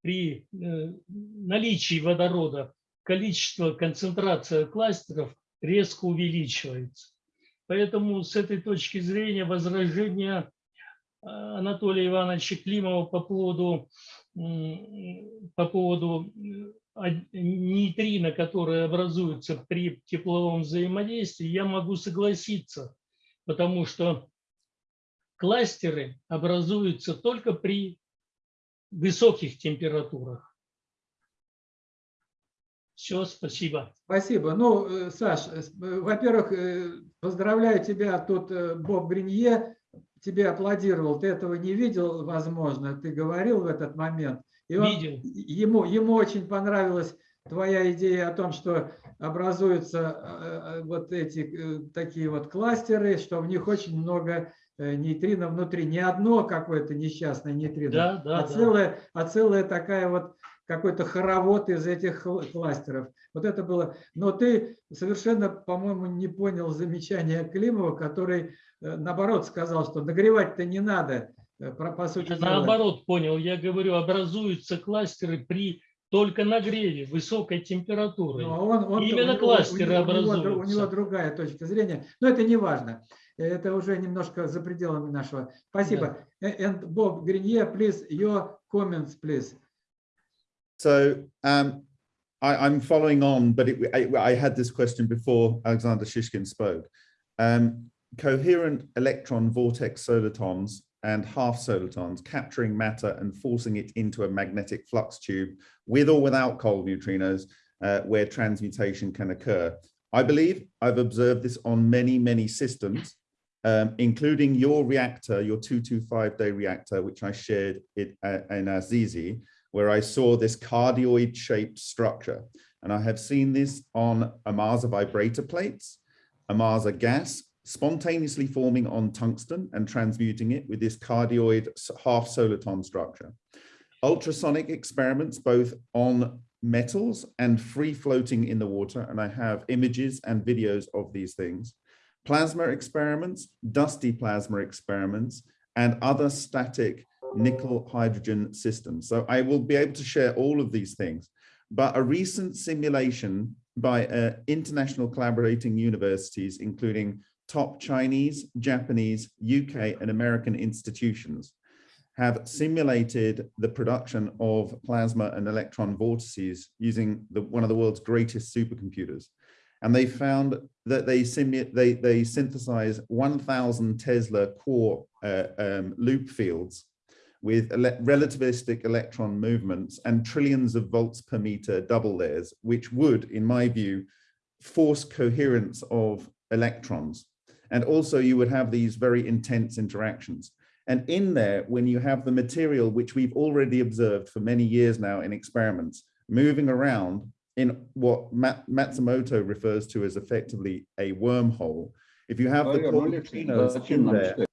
при э, наличии водорода количество, концентрация кластеров резко увеличивается. Поэтому с этой точки зрения возражения Анатолия Ивановича Климова по поводу, по поводу э, нейтрино, которые образуются при тепловом взаимодействии, я могу согласиться, потому что кластеры образуются только при высоких температурах. Все, спасибо. Спасибо. Ну, э, Саш, э, во-первых, поздравляю тебя, тут Боб Гринье тебе аплодировал, ты этого не видел, возможно, ты говорил в этот момент. И он- Видел. Ему, ему очень понравилась твоя идея о том, что образуются э, э, вот эти э, такие вот кластеры, что в них очень много э, нейтрино внутри. Не одно какое-то несчастное нейтрино, Да, да, а, да. целая, а целая такая вот какой-то хоровод из этих кластеров. Вот это было. Но ты совершенно, по-моему, не понял замечания Климова, который, э, наоборот, сказал, что нагревать-то не надо, э, по сути Я дела. наоборот понял, я говорю, образуются кластеры при только нагреве, высокой температуры. Он- он- Именно него- кластеры у него- у него образуются. У него другая точка зрения, но это не важно. Это уже немножко за пределами нашего. Спасибо. Э, And Bob Grenier, please, your comments, please. So um, I, I'm following on, but it, I, I had this question before Alexander Shishkin spoke. Um, coherent electron vortex solitons and half solitons, capturing matter and forcing it into a magnetic flux tube with or without cold neutrinos, uh, where transmutation can occur. I believe I've observed this on many, many systems, um, including your reactor, your 225-day reactor, which I shared it, uh, in Azizi, where I saw this cardioid-shaped structure. And I have seen this on Amasa vibrator plates, Amasa gas, spontaneously forming on tungsten and transmuting it with this cardioid half soliton structure. Ultrasonic experiments both on metals and free floating in the water, and I have images and videos of these things. Plasma experiments, dusty plasma experiments, and other static nickel hydrogen systems. So I will be able to share all of these things, but a recent simulation by uh, international collaborating universities, including top Chinese, Japanese, UK, and American institutions have simulated the production of plasma and electron vortices using the, one of the world's greatest supercomputers. And they found that they, they, they synthesize 1000 Tesla core uh, um, loop fields with ele relativistic electron movements and trillions of volts per meter double layers, which would, in my view, force coherence of electrons. And also you would have these very intense interactions. And in there, when you have the material, which we've already observed for many years now in experiments, moving around in what Mat Matsumoto refers to as effectively a wormhole, if you have oh, the cold neutrinos in there,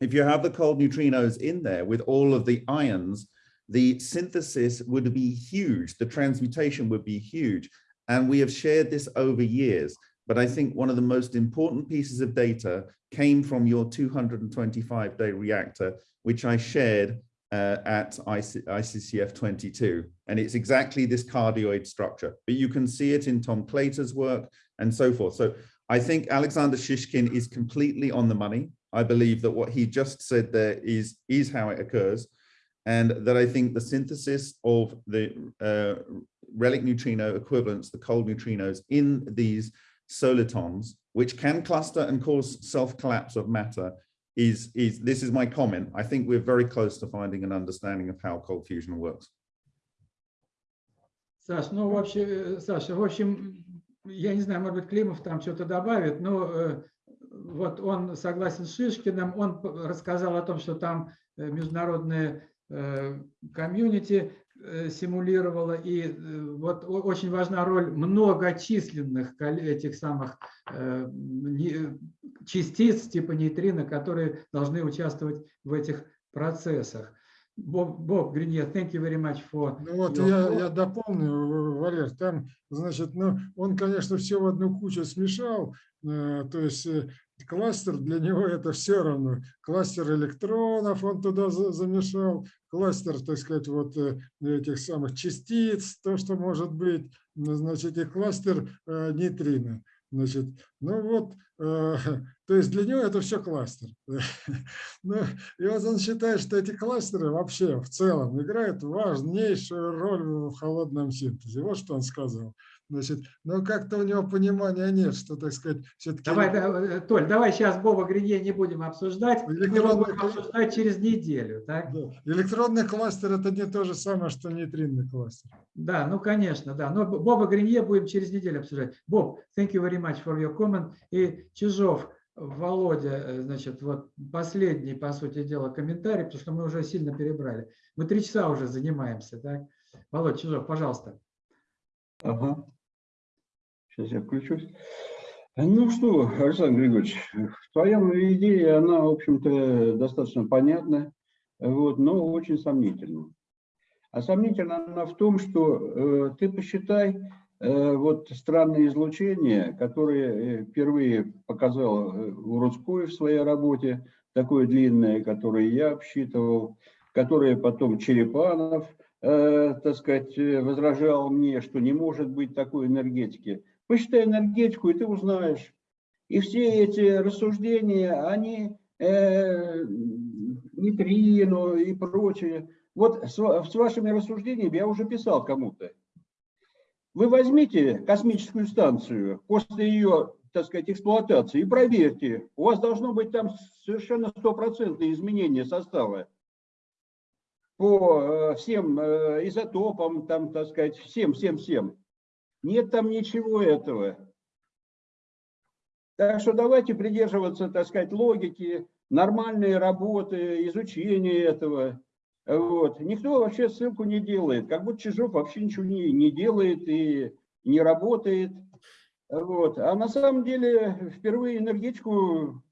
if you have the cold neutrinos in there with all of the ions, the synthesis would be huge, the transmutation would be huge. And we have shared this over years. But I think one of the most important pieces of data came from your 225 day reactor, which I shared uh, at IC ICCF 22. And it's exactly this cardioid structure, but you can see it in Tom Claytor's work and so forth. So I think Alexander Shishkin is completely on the money. I believe that what he just said there is, is how it occurs. And that I think the synthesis of the uh, relic neutrino equivalents, the cold neutrinos in these solitons, which can cluster and cause self-collapse of matter, is, is this is my comment. I think we're very close to finding an understanding of how cold fusion works. Саш, ну вообще, Саша, в общем, я не знаю, может быть, Климов там что-то добавит, но э, вот он согласен с Шишкиным, он рассказал о том, что там международные э, комьюнити Э, симулировала, и э, вот очень важна роль многочисленных этих самых э, частиц типа нейтрино, которые должны участвовать в этих процессах. Боб, Боб Гринье, thank you very much for... Ну вот я, я дополню, Валер, там, значит, ну, он, конечно, все в одну кучу смешал, то есть кластер для него это все равно. Кластер электронов он туда замешал, кластер, так сказать, вот э, этих самых частиц, то, что может быть, значит, и кластер э, нейтрино. Значит, ну вот, э, то есть для него это все кластер. ну, и вот он считает, что эти кластеры вообще в целом играют важнейшую роль в холодном синтезе. Вот что он сказал. Значит, но как-то у него понимания нет, что, так сказать, все-таки... Давай, да, Толь, давай сейчас Боба Гринье не будем обсуждать, электронный... будем обсуждать через неделю. Так? Да. Электронный кластер – это не то же самое, что нейтринный кластер. Да, ну, конечно, да. Но Боба Гринье будем через неделю обсуждать. Боб, thank you very much for your comment. И Чижов, Володя, э, значит, вот последний, по сути дела, комментарий, потому что мы уже сильно перебрали. Мы три часа уже занимаемся, так? Володя, Чижов, пожалуйста. Ага. Сейчас я включусь. Ну что, Александр Григорьевич, твоя идея, она, в общем-то, достаточно понятна, вот, но очень сомнительна. А сомнительна она в том, что э, ты посчитай, э, вот странные излучения, которые э, впервые показал э, Урудской в своей работе, такое длинное, которое я обсчитывал, которое потом Черепанов, э, так сказать, возражал мне, что не может быть такой энергетики. Посчитай энергетику, и ты узнаешь. И все эти рассуждения, они э, нейтрино и прочее. Вот с, с вашими рассуждениями я уже писал кому-то. Вы возьмите космическую станцию после ее, так сказать, эксплуатации и проверьте. У вас должно быть там совершенно стопроцентное изменение состава по э, всем э, изотопам, там, так сказать, всем, всем, всем. Нет там ничего этого. Так что давайте придерживаться, так сказать, логики, нормальной работы, изучения этого. Вот. Никто вообще ссылку не делает, как будто Чижов вообще ничего не, не делает и не работает. Вот. А на самом деле впервые энергетику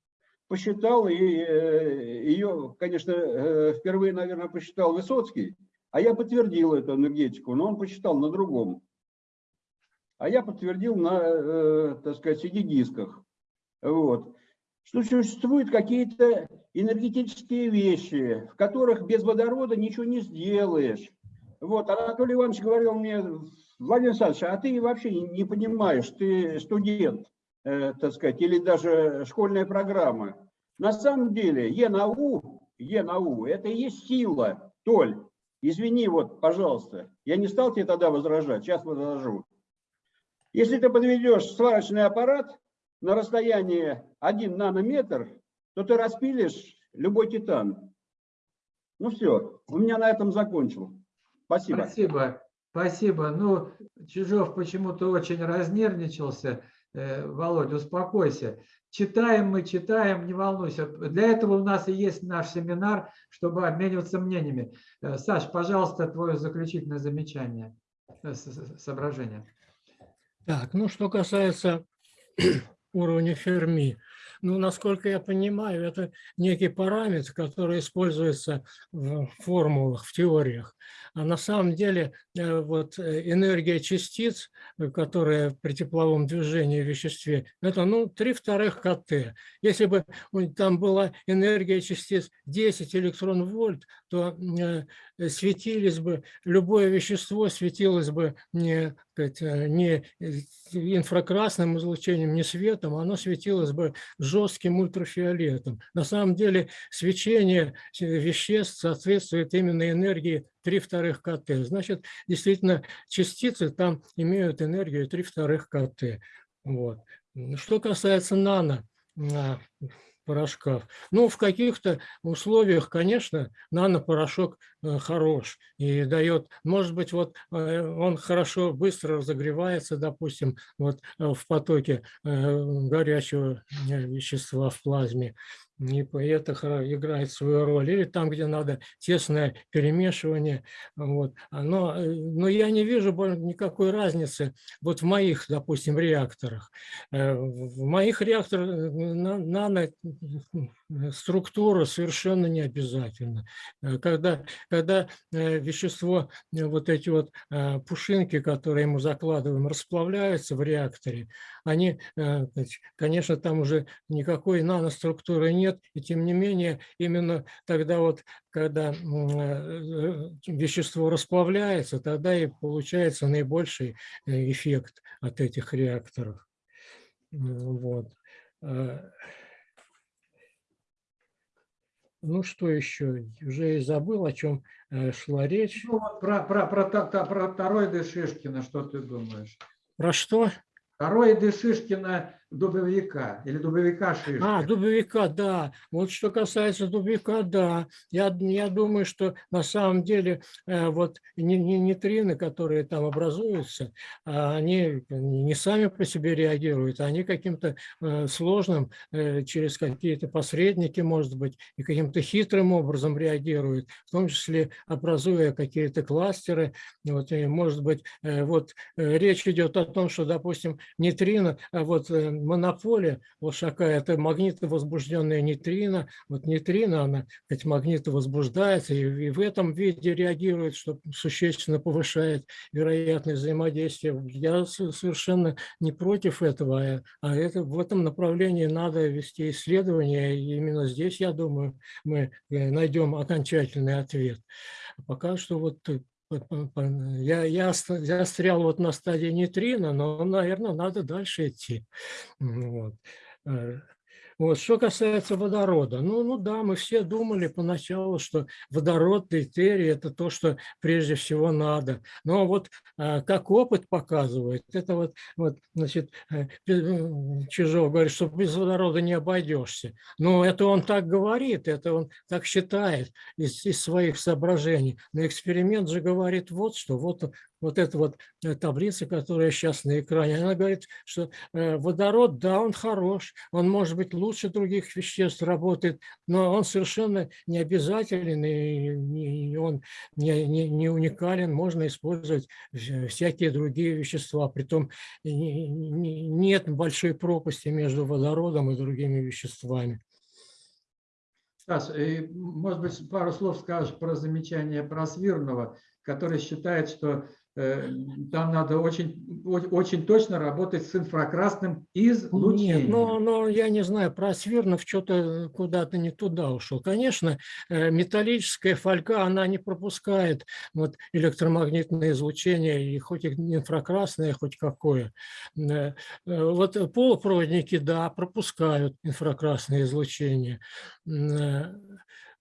посчитал, и э, ее, конечно, э, впервые, наверное, посчитал Высоцкий, а я подтвердил эту энергетику, но он посчитал на другом. А я подтвердил на, э, так сказать, CD-дисках. Вот. Что существуют какие-то энергетические вещи, в которых без водорода ничего не сделаешь. Вот, Анатолий Иванович говорил мне, Владимир Александрович, а ты вообще не понимаешь, ты студент, э, так сказать, или даже школьная программа. На самом деле ЕНАУ, ЕНАУ это и есть сила, Толь. Извини, вот, пожалуйста, я не стал тебе тогда возражать, сейчас возражу. Если ты подведешь сварочный аппарат на расстоянии 1 нанометр, то ты распилишь любой титан. Ну все, у меня на этом закончил. Спасибо. Спасибо. Спасибо. Ну, Чижов почему-то очень разнервничался. Э, Володя, успокойся. Читаем мы, читаем, не волнуйся. Для этого у нас и есть наш семинар, чтобы обмениваться мнениями. Э, Саш, пожалуйста, твое заключительное замечание, э, соображение. Так, ну что касается уровня Ферми, ну, насколько я понимаю, это некий параметр, который используется в формулах, в теориях. А на самом деле э, вот э, энергия частиц, э, которая при тепловом движении в веществе, это ну 3 вторых КТ. Если бы там была энергия частиц 10 электрон-вольт, то светились бы, любое вещество светилось бы не, не инфракрасным излучением, не светом, оно светилось бы жестким ультрафиолетом. На самом деле свечение веществ соответствует именно энергии 3 вторых КТ. Значит, действительно, частицы там имеют энергию 3 вторых КТ. Вот. Что касается нано, порошков. Ну, в каких-то условиях, конечно, нанопорошок э, хорош и дает, может быть, вот э, он хорошо, быстро разогревается, допустим, вот э, в потоке горячего вещества в плазме и это играет свою роль. Или там, где надо тесное перемешивание. Вот. Но, э, но я не вижу никакой разницы вот в моих, допустим, реакторах. Э, в моих реакторах э, нано структура совершенно не обязательно. Когда, когда вещество, вот эти вот пушинки, которые мы закладываем, расплавляются в реакторе, они, конечно, там уже никакой наноструктуры нет. И тем не менее, именно тогда вот, когда э, вещество расплавляется, тогда и получается наибольший э, эффект от этих реакторов. Вот. Ну, что еще? Уже и забыл, о чем э, шла речь. Ну, про, про, про, про, про тороиды Шишкина, что ты думаешь? Про что? Тороиды Шишкина дубовика или дубовика Шишкина. А, дубовика, да. Вот что касается дубовика, да. Я, я думаю, что на самом деле э, вот не, не, нейтрины, которые там образуются, а они не сами по себе реагируют, а они каким-то э, сложным, э, через какие-то посредники, может быть, и каким-то хитрым образом реагируют, в том числе образуя какие-то кластеры. Вот, и, может быть, э, вот э, речь идет о том, что, допустим, нейтрино, а вот э, монополия Лошака – это магнитовозбужденная нейтрино. Вот нейтрино, она, кстати, магнитовозбуждается и, и в этом виде реагирует, что существенно повышает вероятность взаимодействия. Я совершенно не против этого, а, а это, в этом направлении надо вести исследования. И именно здесь, я думаю, мы э, найдем окончательный ответ. Пока что вот я, я застрял вот на стадии нейтрино, но, наверное, надо дальше идти. Вот. Вот. Что касается водорода, ну, ну да, мы все думали поначалу, что водород, дейтерий – это то, что прежде всего надо. Но вот а, как опыт показывает, это вот, вот значит, э, э, Чижов говорит, что без водорода не обойдешься. Но это он так говорит, это он так считает из, из своих соображений. Но эксперимент же говорит вот что, вот вот эта вот э, таблица, которая сейчас на экране, она говорит, что э, водород, да, он хорош, он может быть лучше других веществ работает, но он совершенно не обязателен, и он не, не, не уникален, можно использовать всякие другие вещества, притом нет большой пропасти между водородом и другими веществами. Саш, может быть, пару слов скажешь про замечание про Свирного, который считает, что Э, там надо очень, очень точно работать с инфракрасным излучением. Нет, но, но я не знаю, про Свирнов что-то куда-то не туда ушел. Конечно, э, металлическая фольга, она не пропускает вот, электромагнитное излучение, и хоть инфракрасное, хоть какое. Э, вот полупроводники, да, пропускают инфракрасное излучение.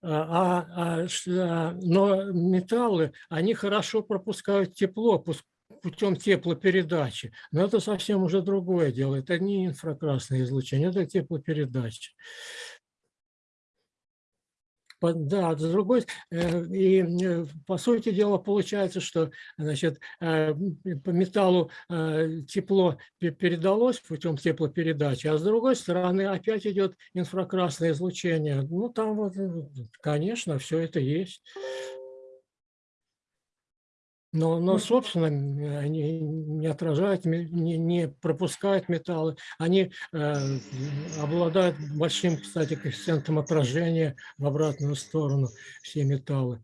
А, а, а, но металлы, они хорошо пропускают тепло путем теплопередачи. Но это совсем уже другое дело. Это не инфракрасное излучение, это теплопередача. Да, с другой, э, и э, по сути дела получается, что значит, э, по металлу тепло передалось путем теплопередачи, а с другой стороны опять идет инфракрасное излучение. Ну, там вот, конечно, все это есть. Но, но собственно, они не отражают, не, не пропускают металлы. Они э, обладают большим, кстати, коэффициентом отражения в обратную сторону, все металлы.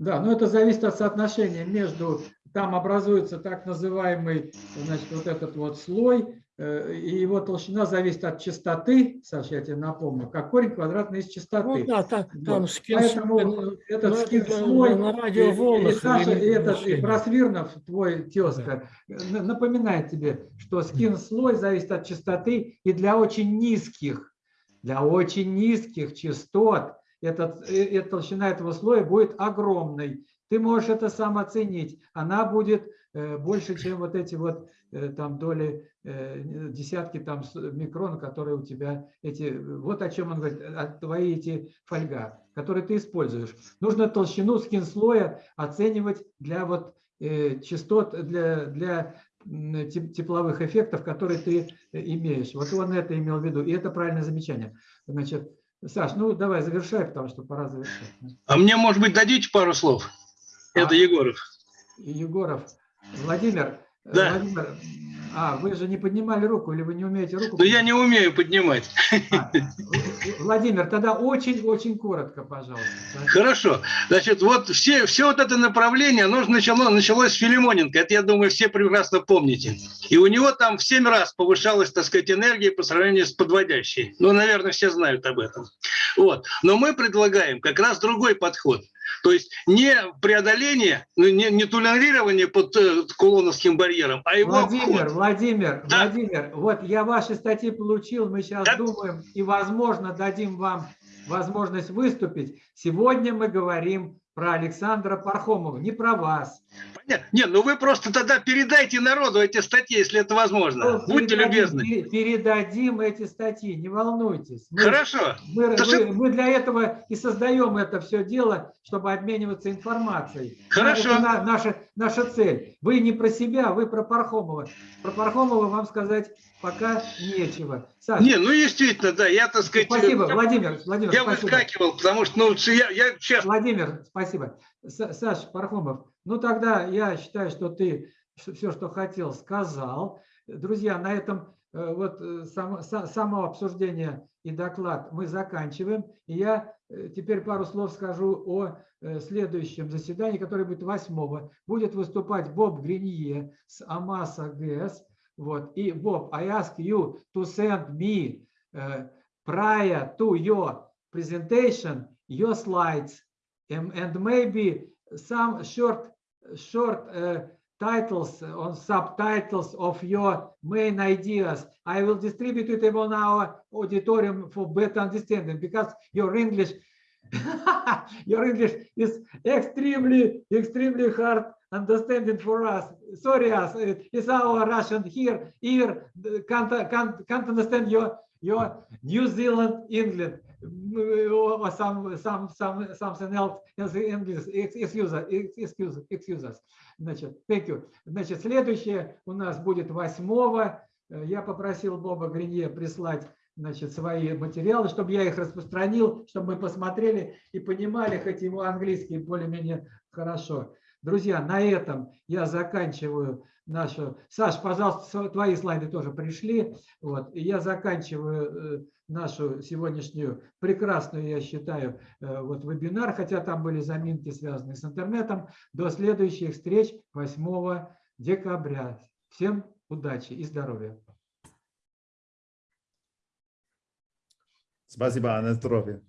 Да, но это зависит от соотношения между, там образуется так называемый, значит, вот этот вот слой, и его толщина зависит от частоты, Саша, я тебе напомню, как корень квадратный из частоты. Ну, да, так, там вот. скин Поэтому этот скин слой, на и, радиоволнах и, Саша, и этот, и. Просвирнов, твой тезка, да. напоминает тебе, что скин слой зависит от частоты и для очень низких, для очень низких частот этот, э, эта толщина этого слоя будет огромной. Ты можешь это сам оценить. Она будет э, больше, чем вот эти вот там доли Э, десятки там микрон, которые у тебя эти, вот о чем он говорит, твои эти фольга, которые ты используешь. Нужно толщину скин слоя оценивать для вот э, частот, для, для тепловых эффектов, которые ты э, имеешь. Вот он это имел в виду, и это правильное замечание. Значит, Саш, ну давай завершай, потому что пора завершать. А мне, может быть, дадите пару слов? Это а, Егоров. Егоров. Владимир, да. Владимир, а, вы же не поднимали руку, или вы не умеете руку? Ну, я не умею поднимать. А, Владимир, тогда очень-очень коротко, пожалуйста. Хорошо. Значит, вот все, все вот это направление, оно начало, началось с Филимоненко. Это, я думаю, все прекрасно помните. И у него там в 7 раз повышалась, так сказать, энергия по сравнению с подводящей. Ну, наверное, все знают об этом. Вот. Но мы предлагаем как раз другой подход. То есть не преодоление, ну, не, не толерирование под э, кулоновским барьером, а его Владимир, обход. Владимир, да. Владимир, вот я ваши статьи получил, мы сейчас да. думаем и, возможно, дадим вам возможность выступить. Сегодня мы говорим про Александра Пархомова, не про вас. Понятно. Не, ну вы просто тогда передайте народу эти статьи, если это возможно. Ну, Будьте передадим, любезны. Передадим эти статьи, не волнуйтесь. Мы, Хорошо. Мы, мы, мы для этого и создаем это все дело, чтобы обмениваться информацией. Хорошо. Это наша, наша цель. Вы не про себя, вы про Пархомова. Про Пархомова вам сказать пока нечего. Саша, не, ну действительно, да, я, так сказать... Спасибо, Владимир, Владимир, Я спасибо. выскакивал, потому что, ну, я, я сейчас... Владимир, спасибо. Саша Пархомов, ну тогда я считаю, что ты все, что хотел, сказал. Друзья, на этом э, вот э, само, само обсуждение и доклад мы заканчиваем. И я э, теперь пару слов скажу о следующем заседании, которое будет 8 Будет выступать Боб Гринье с Амаса ГЭС. What, Bob, I ask you to send me uh, prior to your presentation your slides and, and maybe some short short uh, titles uh, or subtitles of your main ideas. I will distribute it on our auditorium for better understanding because your English your English is extremely extremely hard understanding for us. Sorry, us. It's our Russian here, here can't, can't, can't understand your your New Zealand England or some some some something else in English. Excuse us, excuse, excuse us. Значит, thank you. Значит, следующее у нас будет 8 Я попросил Боба Гринье прислать значит, свои материалы, чтобы я их распространил, чтобы мы посмотрели и понимали, хоть его английский более-менее хорошо. Друзья, на этом я заканчиваю нашу... Саш, пожалуйста, твои слайды тоже пришли. Вот. И я заканчиваю нашу сегодняшнюю прекрасную, я считаю, вот вебинар, хотя там были заминки, связанные с интернетом. До следующих встреч 8 декабря. Всем удачи и здоровья. Спасибо, на здоровье.